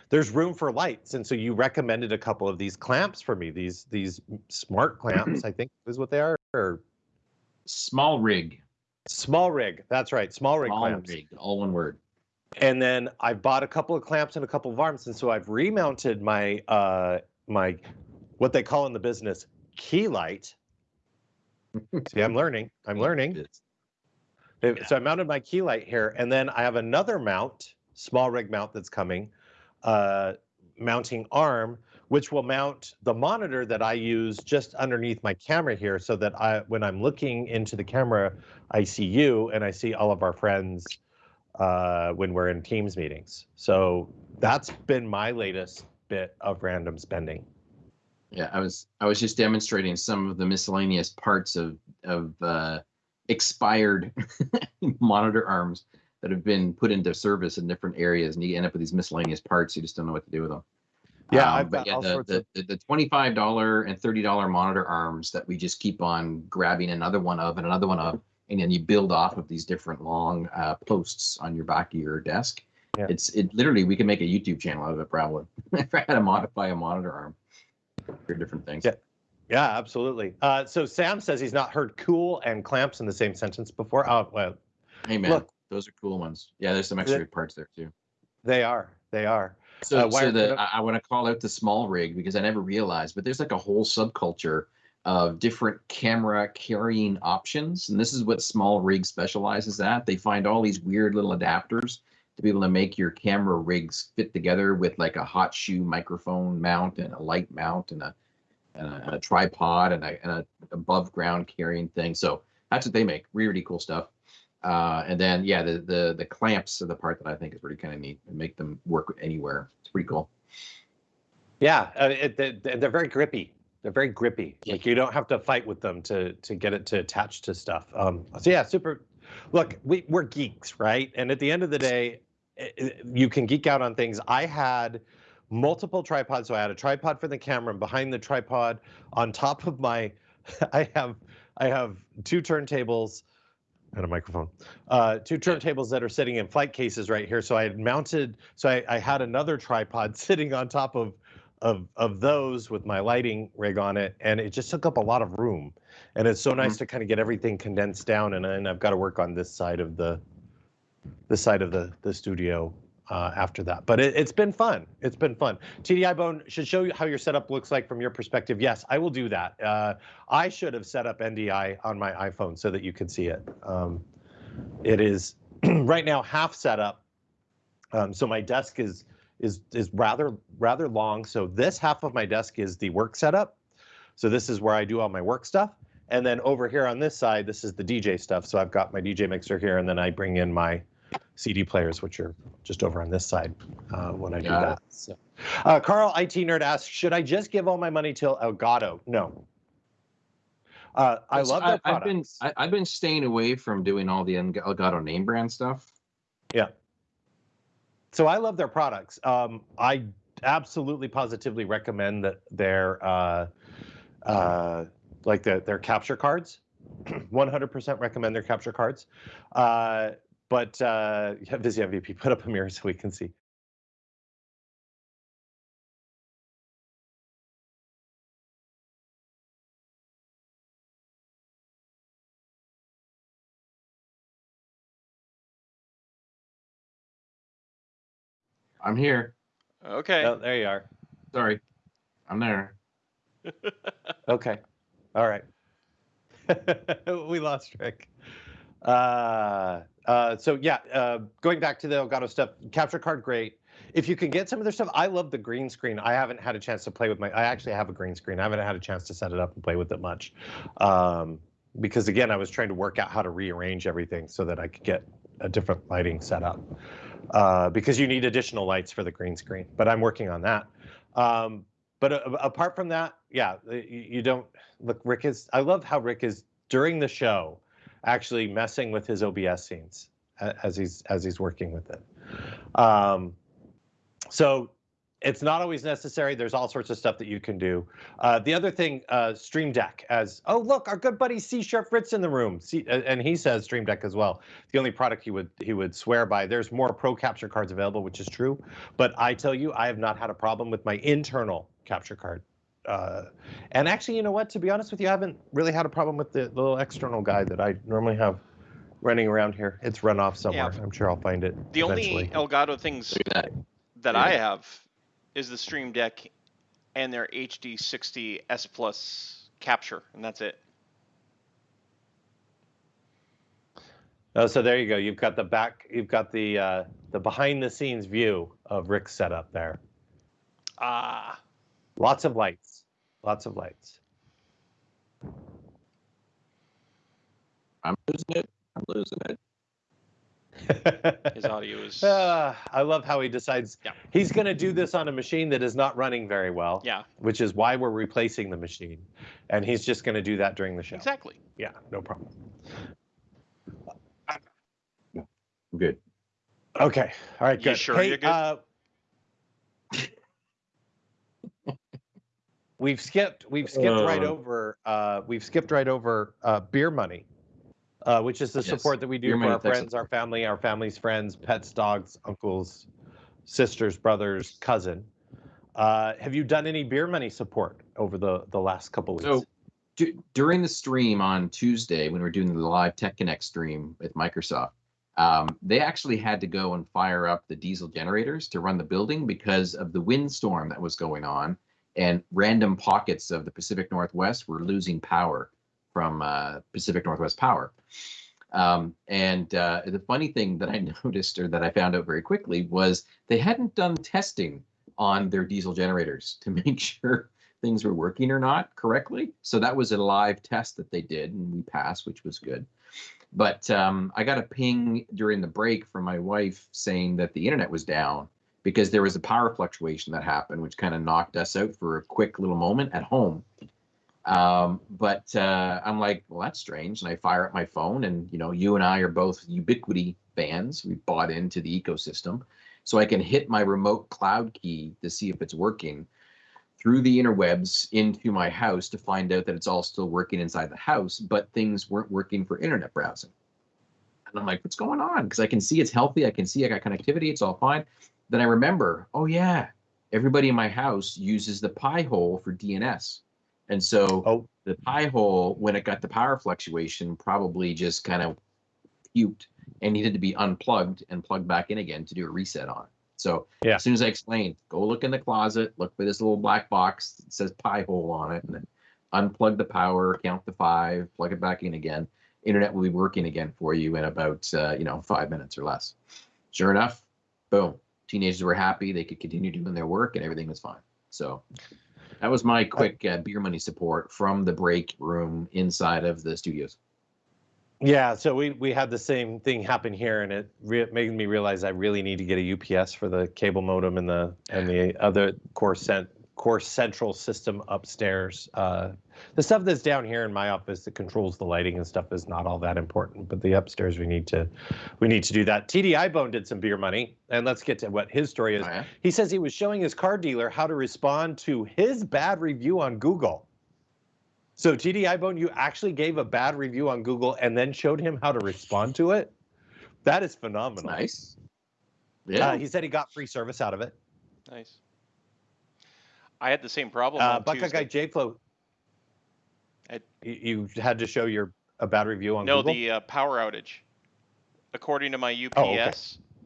there's room for lights. And so you recommended a couple of these clamps for me, these these smart clamps, I think is what they are, or SmallRig. Small rig. That's right. SmallRig small clamps. Rig, all one word. And then I bought a couple of clamps and a couple of arms. And so I've remounted my uh my what they call in the business key light. See, I'm learning. I'm learning. Yeah. So I mounted my key light here, and then I have another mount, SmallRig mount that's coming, uh, mounting arm, which will mount the monitor that I use just underneath my camera here, so that I, when I'm looking into the camera, I see you and I see all of our friends uh, when we're in Teams meetings. So that's been my latest bit of random spending. Yeah, I was I was just demonstrating some of the miscellaneous parts of of uh, expired monitor arms that have been put into service in different areas, and you end up with these miscellaneous parts. You just don't know what to do with them. Yeah, um, but yeah, the, the, the, twenty-five dollar and thirty dollar monitor arms that we just keep on grabbing another one of and another one of, and then you build off of these different long uh, posts on your back of your desk. Yeah. It's it literally we can make a YouTube channel out of it probably if I had to modify a monitor arm different things. Yeah. Yeah, absolutely. Uh, so Sam says he's not heard cool and clamps in the same sentence before. Oh, well. Hey man, look, those are cool ones. Yeah, there's some extra parts there too. They are. They are. So, uh, so the, I, I want to call out the SmallRig because I never realized, but there's like a whole subculture of different camera carrying options. And this is what SmallRig specializes at. They find all these weird little adapters to be able to make your camera rigs fit together with like a hot shoe microphone mount and a light mount and a, and a, and a tripod and a, and a above ground carrying thing. So that's what they make. Really really cool stuff. Uh, and then yeah, the the the clamps are the part that I think is really kind of neat and make them work anywhere. It's pretty cool. Yeah, uh, it, they, they're very grippy. They're very grippy. Like you don't have to fight with them to to get it to attach to stuff. Um, so yeah, super. Look, we we're geeks, right? And at the end of the day, you can geek out on things. I had multiple tripods. So I had a tripod for the camera, and behind the tripod, on top of my, I have I have two turntables and a microphone. Uh, two turntables that are sitting in flight cases right here. So I had mounted, so I, I had another tripod sitting on top of, of, of those with my lighting rig on it. And it just took up a lot of room. And it's so mm-hmm. nice to kind of get everything condensed down. And then I've got to work on this side of the, this side of the, the studio uh, after that. But it, has been fun. It's been fun. TDI Bone should show you how your setup looks like from your perspective. Yes, I will do that. Uh, I should have set up NDI on my iPhone so that you can see it. Um, it is right now half set up. Um, so my desk is is is rather rather long. So this half of my desk is the work setup. So this is where I do all my work stuff. And then over here on this side, this is the DJ stuff. So I've got my DJ mixer here, and then I bring in my CD players, which are just over on this side uh, when I do that. So, uh, Carl IT Nerd asks, should I just give all my money to Elgato? No. Uh, I love that. I've been I, have been staying away from doing all the Elgato name brand stuff. Yeah. So I love their products. Um, I absolutely positively recommend that their uh, uh, like the, their capture cards. 100% recommend their capture cards. Uh, but uh, Visio MVP, put up a mirror so we can see. I'm here. Okay. Oh, there you are. Sorry. I'm there. okay. All right. we lost Rick. Uh, uh, so yeah, uh, going back to the Elgato stuff, capture card great. If you can get some of their stuff, I love the green screen. I haven't had a chance to play with my. I actually have a green screen. I haven't had a chance to set it up and play with it much, um, because again, I was trying to work out how to rearrange everything so that I could get a different lighting setup. Uh, because you need additional lights for the green screen, but I'm working on that. Um, but uh, apart from that, yeah, you, you don't look. Rick is. I love how Rick is during the show actually messing with his OBS scenes as he's as he's working with it. Um, so it's not always necessary. There's all sorts of stuff that you can do. Uh, the other thing, uh, Stream Deck, as oh look, our good buddy C Sharp Fritz in the room, C, uh, and he says Stream Deck as well. The only product he would he would swear by. There's more Pro capture cards available, which is true, but I tell you, I have not had a problem with my internal capture card. Uh, and actually, you know what? To be honest with you, I haven't really had a problem with the little external guy that I normally have running around here. It's run off somewhere. Yeah. I'm sure I'll find it. The eventually. only Elgato things that, that yeah. I have is the Stream Deck and their HD 60 S Plus capture, and that's it. Oh, so there you go. You've got the back. You've got the uh, the behind the scenes view of Rick's setup there. Ah. Lots of lights. Lots of lights. I'm losing it. I'm losing it. His audio is. Uh, I love how he decides yeah. he's going to do this on a machine that is not running very well. Yeah. Which is why we're replacing the machine, and he's just going to do that during the show. Exactly. Yeah, no problem. Good. Okay. All right. Good. You sure hey, you're good? Uh, we've skipped. We've skipped uh, right over. Uh, we've skipped right over uh, beer money uh, which is the yes. support that we do for our friends, our family, our family's friends, pets, dogs, uncles, sisters, brothers, cousin. Uh, have you done any beer money support over the the last couple weeks? So d- during the stream on Tuesday, when we are doing the live Tech Connect stream with Microsoft, um, they actually had to go and fire up the diesel generators to run the building because of the windstorm that was going on, and random pockets of the Pacific Northwest were losing power from uh, Pacific Northwest Power. Um, and uh, the funny thing that I noticed or that I found out very quickly was they hadn't done testing on their diesel generators to make sure things were working or not correctly. So that was a live test that they did, and we passed, which was good. But um, I got a ping during the break from my wife saying that the internet was down because there was a power fluctuation that happened, which kind of knocked us out for a quick little moment at home. Um, but uh, I'm like, well, that's strange. And I fire up my phone, and you know, you and I are both Ubiquiti fans. We bought into the ecosystem, so I can hit my remote cloud key to see if it's working through the interwebs into my house to find out that it's all still working inside the house, but things weren't working for internet browsing. And I'm like, what's going on? Because I can see it's healthy. I can see I got connectivity. It's all fine. Then I remember, oh yeah, everybody in my house uses the Pi-hole for DNS. And so oh. the Pi-hole, when it got the power fluctuation, probably just kind of puked and needed to be unplugged and plugged back in again to do a reset on it. So yeah. as soon as I explained, go look in the closet, look for this little black box that says Pi-hole on it, and then unplug the power, count the five, plug it back in again. Internet will be working again for you in about uh, you know five minutes or less. Sure enough, boom. Teenagers were happy; they could continue doing their work, and everything was fine. So that was my quick uh, beer money support from the break room inside of the studios. Yeah, so we we had the same thing happen here, and it re- made me realize I really need to get a UPS for the cable modem and the and the other core cent core central system upstairs. Uh, the stuff that's down here in my office that controls the lighting and stuff is not all that important, but the upstairs we need to we need to do that. TDI Bone did some beer money, and let's get to what his story is. Oh, yeah? He says he was showing his car dealer how to respond to his bad review on Google. So TDI Bone, you actually gave a bad review on Google and then showed him how to respond to it. That is phenomenal. Nice. Yeah. Uh, he said he got free service out of it. Nice. I had the same problem. Uh, Buckeye Guy JFlow. You had to show your a bad review on no, Google? the uh, power outage. According to my UPS, oh, okay.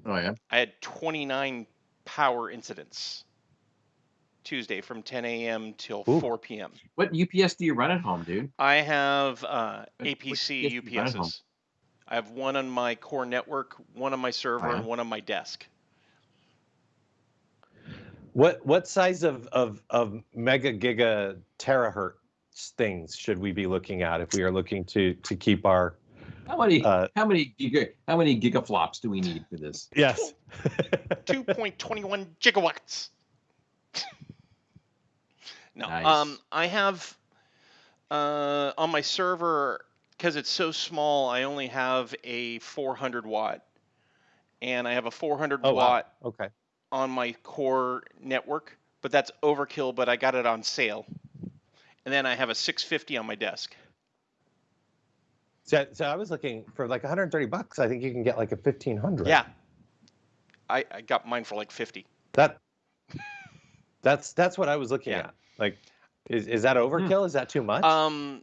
oh yeah, I had 29 power incidents Tuesday from 10 a.m. till Ooh. 4 p.m. What UPS do you run at home, dude? I have uh, APC UPSs. I have one on my core network, one on my server, yeah? and one on my desk. What what size of of of mega giga terahertz things should we be looking at if we are looking to to keep our how many uh, how many giga how many gigaflops do we need for this? Yes. 2.21 gigawatts. no. Nice. Um I have uh on my server because it's so small, I only have a 400 watt and I have a 400 oh, watt wow. okay on my core network, but that's overkill. But I got it on sale, and then I have a 650 on my desk. So, so I was looking for like 130 bucks. I think you can get like a 1500. Yeah, I, I got mine for like 50. That that's that's what I was looking yeah. at. Like, is is that overkill? Hmm. Is that too much? Um,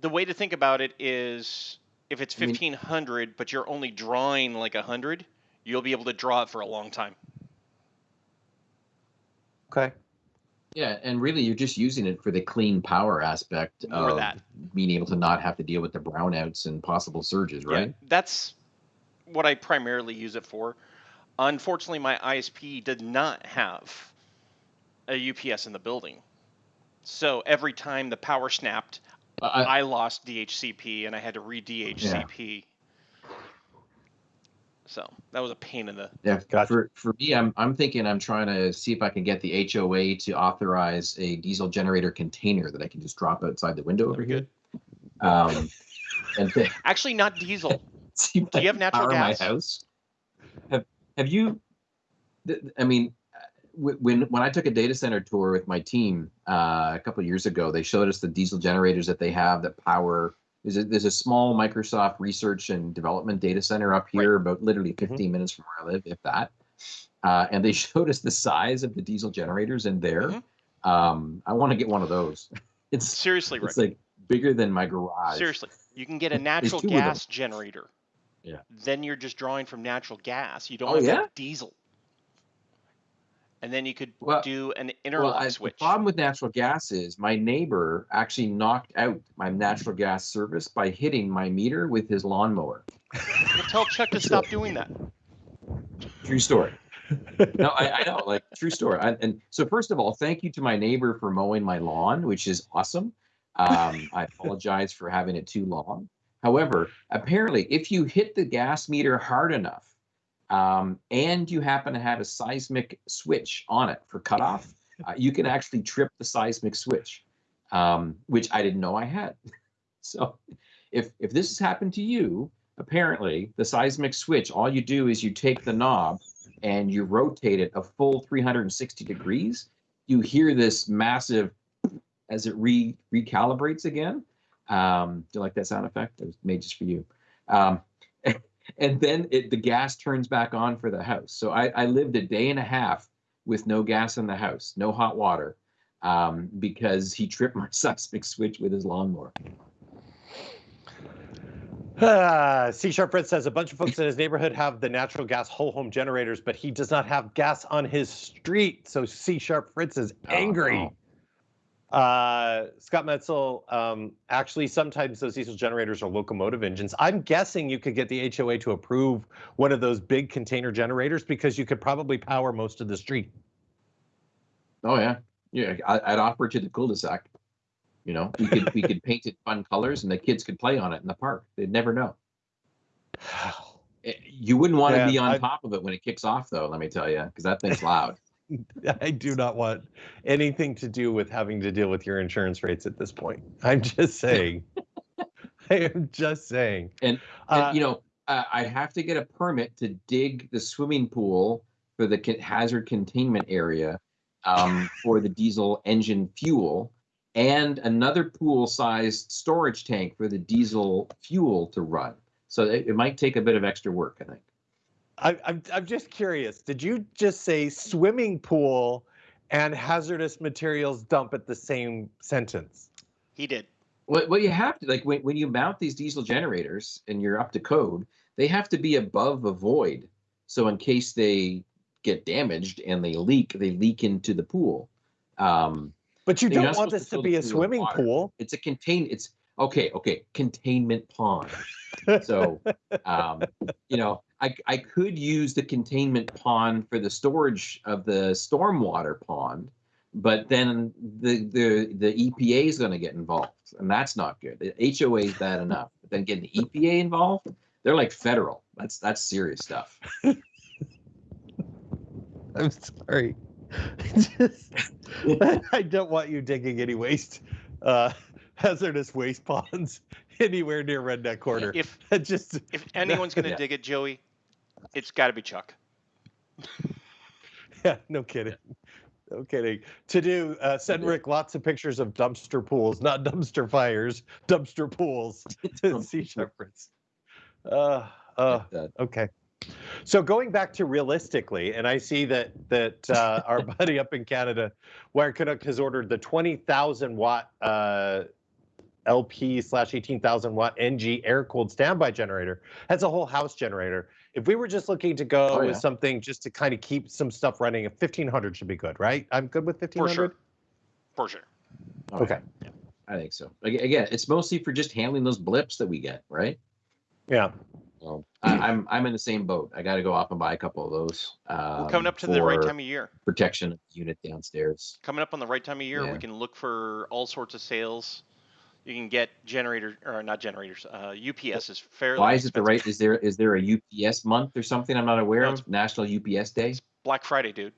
the way to think about it is if it's 1500 I mean, but you're only drawing like 100 you'll be able to draw it for a long time okay yeah and really you're just using it for the clean power aspect More of that. being able to not have to deal with the brownouts and possible surges right yeah, that's what i primarily use it for unfortunately my isp did not have a ups in the building so every time the power snapped I, I lost DHCP and I had to re DHCP. Yeah. So that was a pain in the. Yeah, gotcha. for for me, I'm I'm thinking I'm trying to see if I can get the HOA to authorize a diesel generator container that I can just drop outside the window over here. Um, and actually not diesel. Do you have natural gas? My house. Have Have you? I mean, when when I took a data center tour with my team uh, a couple years ago, they showed us the diesel generators that they have that power. There's a, there's a small Microsoft research and development data center up here, right. about literally mm-hmm. 15 mm-hmm. minutes from where I live, if that. Uh, and they showed us the size of the diesel generators in there. Mm-hmm. Um, I want to get one of those. It's seriously, it's Rick. like bigger than my garage. Seriously, you can get a natural gas generator. Yeah. Then you're just drawing from natural gas. You don't oh, have yeah? diesel and then you could well, do an interlock well, switch. The problem with natural gas is my neighbor actually knocked out my natural gas service by hitting my meter with his lawnmower. tell Chuck to stop doing that. True story. no, I, I, know, like true story. I, and so, first of all, thank you to my neighbor for mowing my lawn, which is awesome. Um, I apologize for having it too long. However, apparently, if you hit the gas meter hard enough, um, and you happen to have a seismic switch on it for cutoff, uh, you can actually trip the seismic switch, um, which I didn't know I had. so if, if this has happened to you, apparently the seismic switch, all you do is you take the knob and you rotate it a full 360 degrees. You hear this massive as it re recalibrates again. Um, do you like that sound effect? It was made just for you. Um, and then it, the gas turns back on for the house. So I, I lived a day and a half with no gas in the house, no hot water, um, because he tripped my seismic switch with his lawnmower. Uh, C Sharp Fritz says a bunch of folks in his neighborhood have the natural gas whole home generators, but he does not have gas on his street. So C Sharp Fritz is angry. Oh, uh, Scott Metzel, um, actually, sometimes those diesel generators are locomotive engines. I'm guessing you could get the HOA to approve one of those big container generators because you could probably power most of the street. Oh yeah, yeah. I'd offer it to the cul-de-sac. You know, we could we could paint it fun colors, and the kids could play on it in the park. They'd never know. You wouldn't want yeah, to be on I, top of it when it kicks off, though. Let me tell you, because that thing's loud. I do not want anything to do with having to deal with your insurance rates at this point. I'm just saying. I am just saying. And, and uh, you know, uh, I have to get a permit to dig the swimming pool for the hazard containment area um, for the diesel engine fuel and another pool-sized storage tank for the diesel fuel to run. So it, it might take a bit of extra work, I think. I, I'm I'm just curious. Did you just say swimming pool and hazardous materials dump at the same sentence? He did. Well, well, you have to like when when you mount these diesel generators and you're up to code, they have to be above a void. So in case they get damaged and they leak, they leak into the pool. Um, but you don't want this to, to be a swimming pool. It's a contain. It's okay. Okay, containment pond. so, um, you know, I, I could use the containment pond for the storage of the stormwater pond, but then the the the EPA is going to get involved, and that's not good. The HOA is bad enough, but then getting the EPA involved, they're like federal. That's that's serious stuff. I'm sorry. Just, I don't want you digging any waste, uh, hazardous waste ponds anywhere near Redneck Corner. If just if anyone's going to yeah. dig it, Joey, it's got to be Chuck. Yeah, no kidding. No kidding. To do, uh, send Rick lots of pictures of dumpster pools, not dumpster fires, dumpster pools to Sea Shepherds. Uh, uh, okay. So going back to realistically, and I see that that uh, our buddy up in Canada, Wired Canuck, has ordered the 20,000 watt uh, LP slash 18,000 watt NG air cooled standby generator. That's a whole house generator. If we were just looking to go oh, yeah. with something just to kind of keep some stuff running, 1500 should be good, right? I'm good with 1500. For sure. For sure. Okay. Yeah, I think so. Again, it's mostly for just handling those blips that we get, right? Yeah. So I, am I'm, I'm in the same boat. I got to go off and buy a couple of those. Um, coming up to the right time of year. Protection unit downstairs. Coming up on the right time of year, yeah. we can look for all sorts of sales. You can get generators or not generators. Uh, UPS is fairly. Why is it the right? Is there is there a UPS month or something I'm not aware no, of? National UPS Day. Black Friday, dude.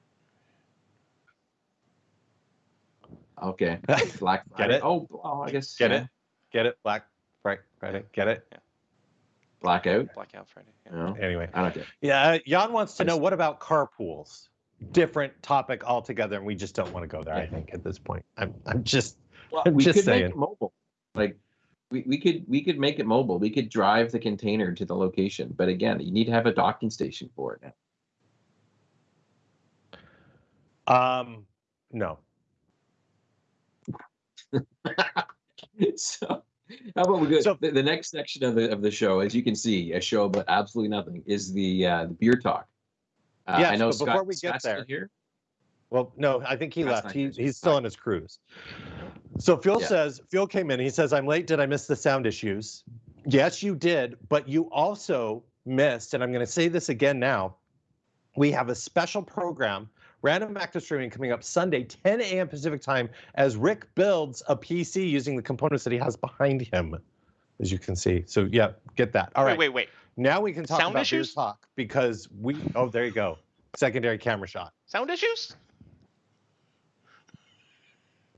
Okay. Black Friday. Get it? Oh, oh I guess. Get yeah. it? Get it? Black Friday. Get it? Yeah. Blackout. Blackout Friday. Yeah. No. Anyway. I don't get. Yeah, uh, Jan wants to know what about carpools? Different topic altogether, and we just don't want to go there. I think at this point, I'm I'm just well, I'm we just could saying. make it mobile. Like we, we could we could make it mobile. We could drive the container to the location, but again, you need to have a docking station for it now. Um, no. so how about we go? So the, the, next section of the of the show, as you can see, a show but absolutely nothing, is the uh, the beer talk. Uh, yes, I know Scott, before we get Scott's there, here. Well, no, I think he Scott's left. He, he's still on his cruise. So Phil yeah. says Phil came in. He says, "I'm late. Did I miss the sound issues?" Yes, you did, but you also missed, and I'm going to say this again now. We have a special program Random Active Streaming coming up Sunday, 10 a.m. Pacific time, as Rick builds a PC using the components that he has behind him, as you can see. So yeah, get that. All right. Wait, wait, wait. Now we can talk Sound about issues? talk because we. Oh, there you go. Secondary camera shot. Sound issues?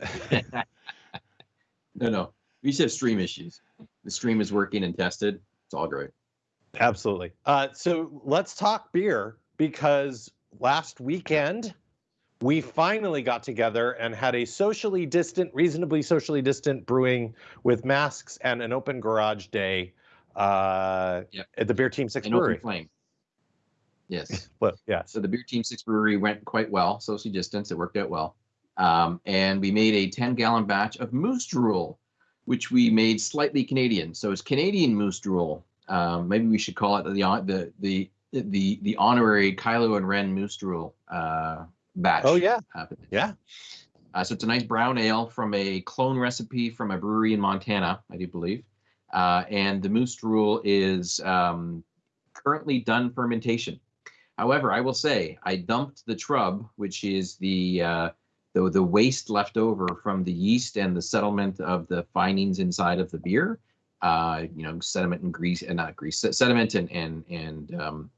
no, no. We just have stream issues. The stream is working and tested. It's all great. Absolutely. Uh, so let's talk beer because last weekend, we finally got together and had a socially distant, reasonably socially distant brewing with masks and an open garage day uh, yep. at the Beer Team Six an Brewery. Open flame. Yes. well, yeah. So the Beer Team Six Brewery went quite well, socially distance. It worked out well. Um, and we made a 10 gallon batch of moose drool, which we made slightly Canadian. So it's Canadian moose drool. Um, maybe we should call it the the the the the honorary Kylo and Ren Moose Drool uh, batch. Oh yeah, happened. yeah. Uh, so it's a nice brown ale from a clone recipe from a brewery in Montana, I do believe. Uh, and the Moose Drool is um, currently done fermentation. However, I will say I dumped the trub, which is the uh, the the waste left over from the yeast and the settlement of the findings inside of the beer. Uh, you know, sediment and grease, and not grease, sediment and and and um,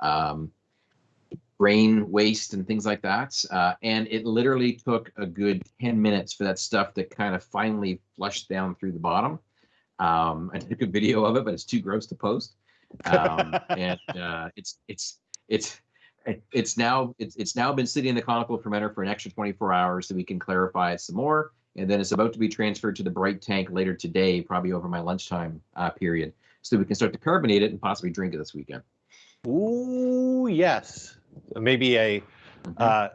um, brain waste and things like that. Uh, and it literally took a good 10 minutes for that stuff to kind of finally flush down through the bottom. Um, I took a video of it, but it's too gross to post. Um, and uh, it's it's it's it's now it's it's now been sitting in the conical fermenter for an extra 24 hours so we can clarify it some more. And then it's about to be transferred to the bright tank later today, probably over my lunchtime uh, period, so we can start to carbonate it and possibly drink it this weekend. Ooh, yes. Maybe a mm-hmm. uh,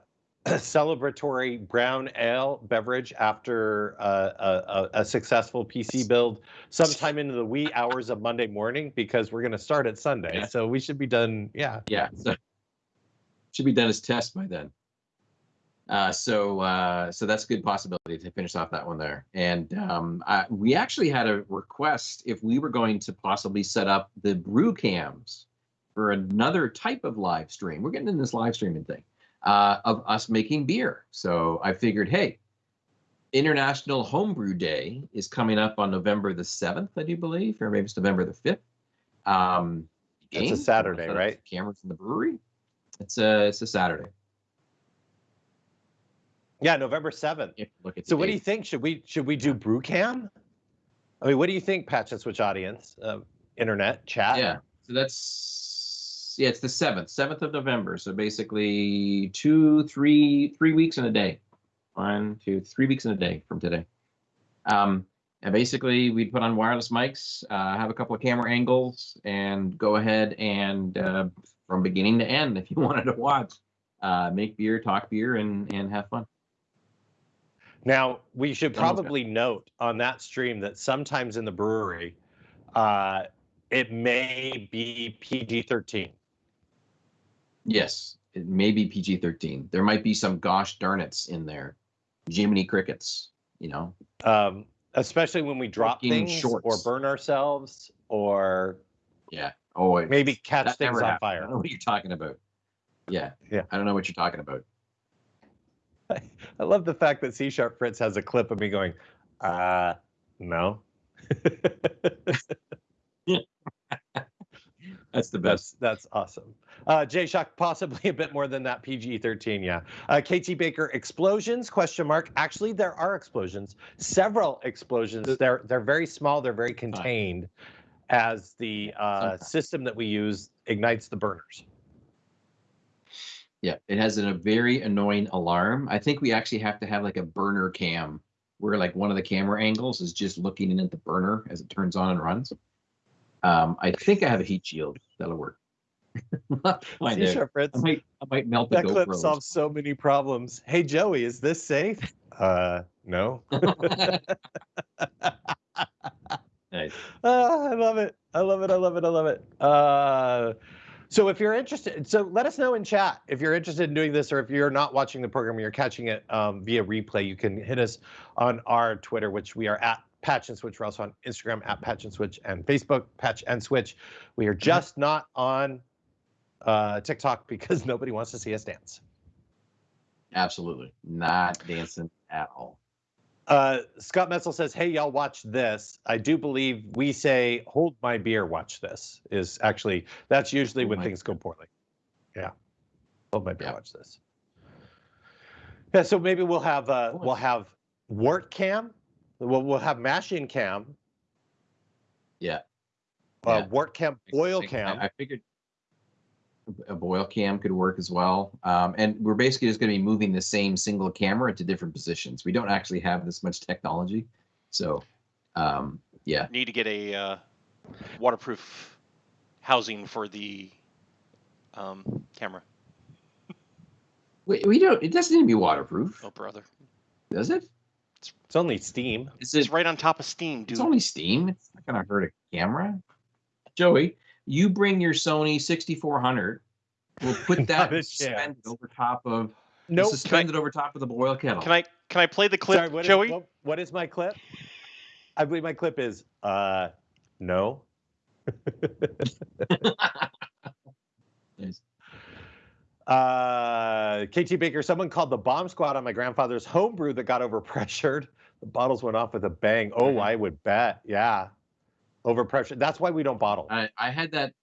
celebratory brown ale beverage after uh, a, a, successful PC build sometime into the wee hours of Monday morning because we're going to start at Sunday. Yeah. So we should be done. Yeah. Yeah. So should be done as test by then. Uh, so uh, so that's a good possibility to finish off that one there. And um, I, we actually had a request if we were going to possibly set up the brew cams for another type of live stream. We're getting in this live streaming thing uh, of us making beer. So I figured, hey, International Homebrew Day is coming up on November the 7th, I do believe, or maybe it's November the 5th. Um, it's a Saturday, right? Cameras in the brewery. It's a it's a Saturday. Yeah, November seventh. Look at so, what date. do you think? Should we should we do brew cam? I mean, what do you think, Patch and Switch audience, uh, internet chat? Yeah, so that's yeah, it's the seventh, seventh of November. So basically two, three, three weeks in a day. One, two, three weeks in a day from today. Um, and basically we'd put on wireless mics, uh, have a couple of camera angles, and go ahead and uh, from beginning to end, if you wanted to watch, uh, make beer, talk beer, and and have fun. Now we should probably note on that stream that sometimes in the brewery, uh, it may be PG thirteen. Yes, it may be PG thirteen. There might be some gosh darn it's in there, Jiminy crickets. You know, um, especially when we drop things shorts. or burn ourselves or yeah, oh, maybe catch things on happened. fire. I don't know what you're talking about. Yeah, yeah, I don't know what you're talking about. I love the fact that C Sharp Fritz has a clip of me going, uh, no. That's the best. That's, that's awesome. Uh, Jay Shock, possibly a bit more than that. PG thirteen, yeah. Uh, KT Baker, explosions? Question mark. Actually, there are explosions. Several explosions. They're they're very small. They're very contained, as the uh, system that we use ignites the burners. Yeah, it has an, a very annoying alarm. I think we actually have to have like a burner cam where like one of the camera angles is just looking in at the burner as it turns on and runs. Um, I think I have a heat shield that'll work. C sharp I might, I might melt that clip GoPros. solves so many problems. Hey Joey, is this safe? Uh, no. Uh, I love it. I love it. I love it. I love it. Uh, so if you're interested, so let us know in chat if you're interested in doing this, or if you're not watching the program, you're catching it um, via replay. You can hit us on our Twitter, which we are at Patch and Switch. We're also on Instagram at Patch and Switch and Facebook Patch and Switch. We are just not on uh, TikTok because nobody wants to see us dance. Absolutely not dancing at all. Uh, Scott Metzel says, "Hey, y'all, watch this." I do believe we say, "Hold my beer, watch this." Is actually that's usually when things go poorly. Yeah, hold my beer, yeah. watch this. Yeah, so maybe we'll have uh, we'll have wort cam, we'll we'll have mash in cam. Yeah. Uh, yeah. wort cam, boil cam. I, I figured a boil cam could work as well. Um, and we're basically just going to be moving the same single camera to different positions. We don't actually have this much technology. So, um, yeah. Need to get a uh, waterproof housing for the um, camera. We, we don't, it doesn't need to be waterproof. Oh, brother. Does it? It's, it's only steam. Is it, it's right on top of steam, dude. It's only steam. It's not going to hurt a camera. Joey, you bring your Sony 6400. We'll put that suspended over top of no nope. suspended over top of the boil kettle. Can I can I play the clip, Sorry, what Joey? Is, what, what is my clip? I believe my clip is uh no. nice. Uh, KT Baker, someone called the bomb squad on my grandfather's homebrew that got overpressured. The bottles went off with a bang. Oh. I would bet. Yeah overpressure. That's why we don't bottle. I, I had that.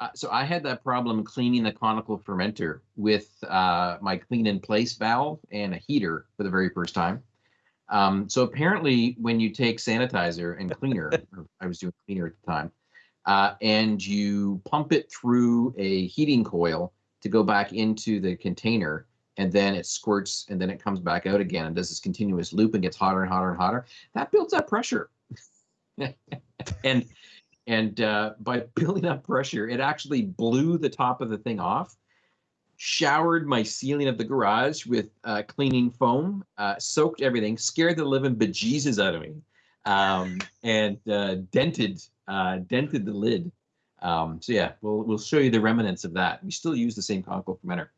Uh, so I had that problem cleaning the conical fermenter with uh, my clean in place valve and a heater for the very first time. Um, so apparently, when you take sanitizer and cleaner, I was doing cleaner at the time, uh, and you pump it through a heating coil to go back into the container, and then it squirts, and then it comes back out again and does this continuous loop and gets hotter and hotter and hotter. That builds up pressure. and and uh, by building up pressure, it actually blew the top of the thing off, showered my ceiling of the garage with uh, cleaning foam, uh, soaked everything, scared the living bejesus out of me, um, and uh, dented uh, dented the lid. Um, so yeah, we'll we'll show you the remnants of that. We still use the same conical fermenter,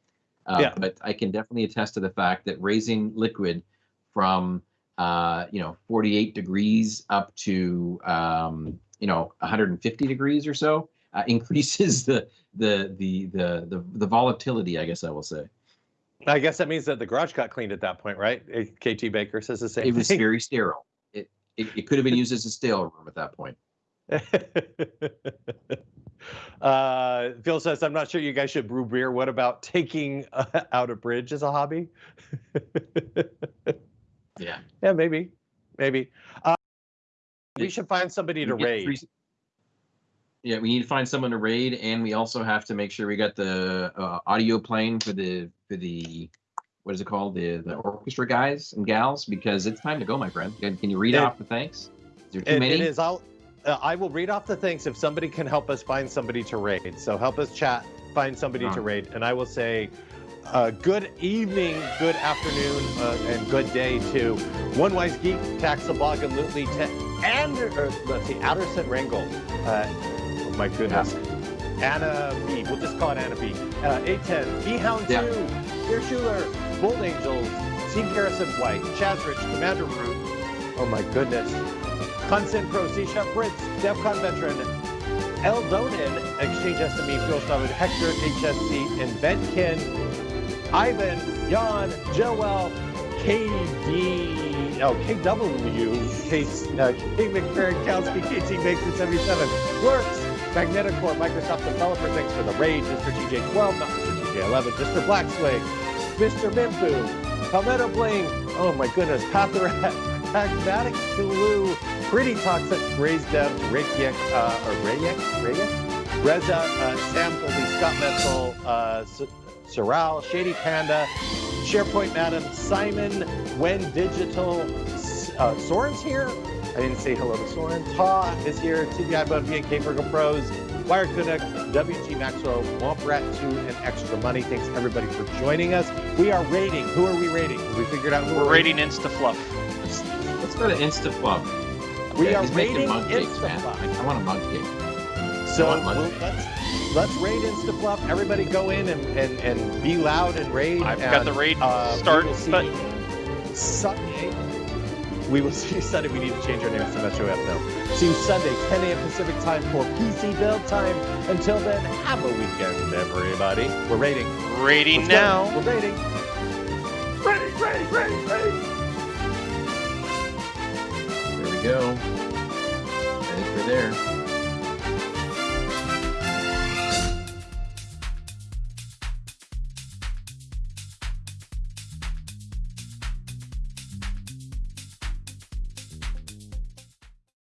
uh, yeah. but I can definitely attest to the fact that raising liquid from uh, you know, 48 degrees up to, um, you know, 150 degrees or so, uh, increases the, the, the, the, the, the volatility, I guess I will say. I guess that means that the garage got cleaned at that point, right? KT Baker says the same. It was thing. very sterile. It, it, it could have been used as a stale room at that point. uh, Phil says, I'm not sure you guys should brew beer. What about taking uh, out a bridge as a hobby? Yeah. Yeah, maybe, maybe. Uh, we should find somebody to raid. Yeah, we need to find someone to raid, and we also have to make sure we got the uh, audio playing for the for the what is it called the the orchestra guys and gals because it's time to go, my friend. Can, you read it, off the thanks? Is there too it, many? It is. I'll uh, I will read off the thanks if somebody can help us find somebody to raid. So help us chat, find somebody to raid, and I will say. Uh, good evening, good afternoon, uh, and good day to One Wise Geek, Taxablog, and Lootly, to and or, let's see, Adderson Ringel. Uh, oh my goodness. Yeah. Anna B. We'll just call it Anna B. Uh, 810. B Hound yeah. 2. Dear Schuler. Bold Angels. Team Harrison White. Chazrich. Commander Root. Oh my goodness. Consent Pro. C Shop Brits. DEFCON Veteran. El Eldonin. Exchange SME. Fuel. Hector. HSC. and Inventkin. Ivan. Jan. Joel. KD oh, KW, Case, uh, K. McFerrin, Kowski, KT Maker 77, Works, Magneticore, Microsoft Developer, thanks for the raid, Mr. TJ12, not Mr. TJ11, Mr. Blackswing, Mr. Mimpu, Palmetto Bling, oh my goodness, Patharat, Pragmatic Tulu, Pretty Toxic, Raised Dev, Reykjavik, uh, or Rayek, Rayek, Reza, uh, Sam Goldie, Scott Metzel, uh, Soral, Shady Panda, SharePoint Madam, Simon, When Digital, uh, Soren's here. I didn't say hello to Soren. Ta is here, TBI Bud, VNK Virgo Pros, Wire Connect, WG Maxwell, Womprat 2, and Extra Money. Thanks everybody for joining us. We are rating. Who are we rating? We figured out who we're rating InstaFluff. Let's, let's go to InstaFluff. Okay, we are rating InstaFluff. I want a mug cake. So we'll, let's let's raid InstaFluff. Everybody go in and, and, and be loud and raid. I've and, got the raid uh, start button. Sunday. We will see Sunday. We need to change our name to Metro F now. See you Sunday, 10 a.m. Pacific time for PC build time. Until then, have a weekend, everybody. We're raiding. Raiding Let's now. Go. We're raiding. Raiding, raiding, raiding, raiding. There we go. Heading for there.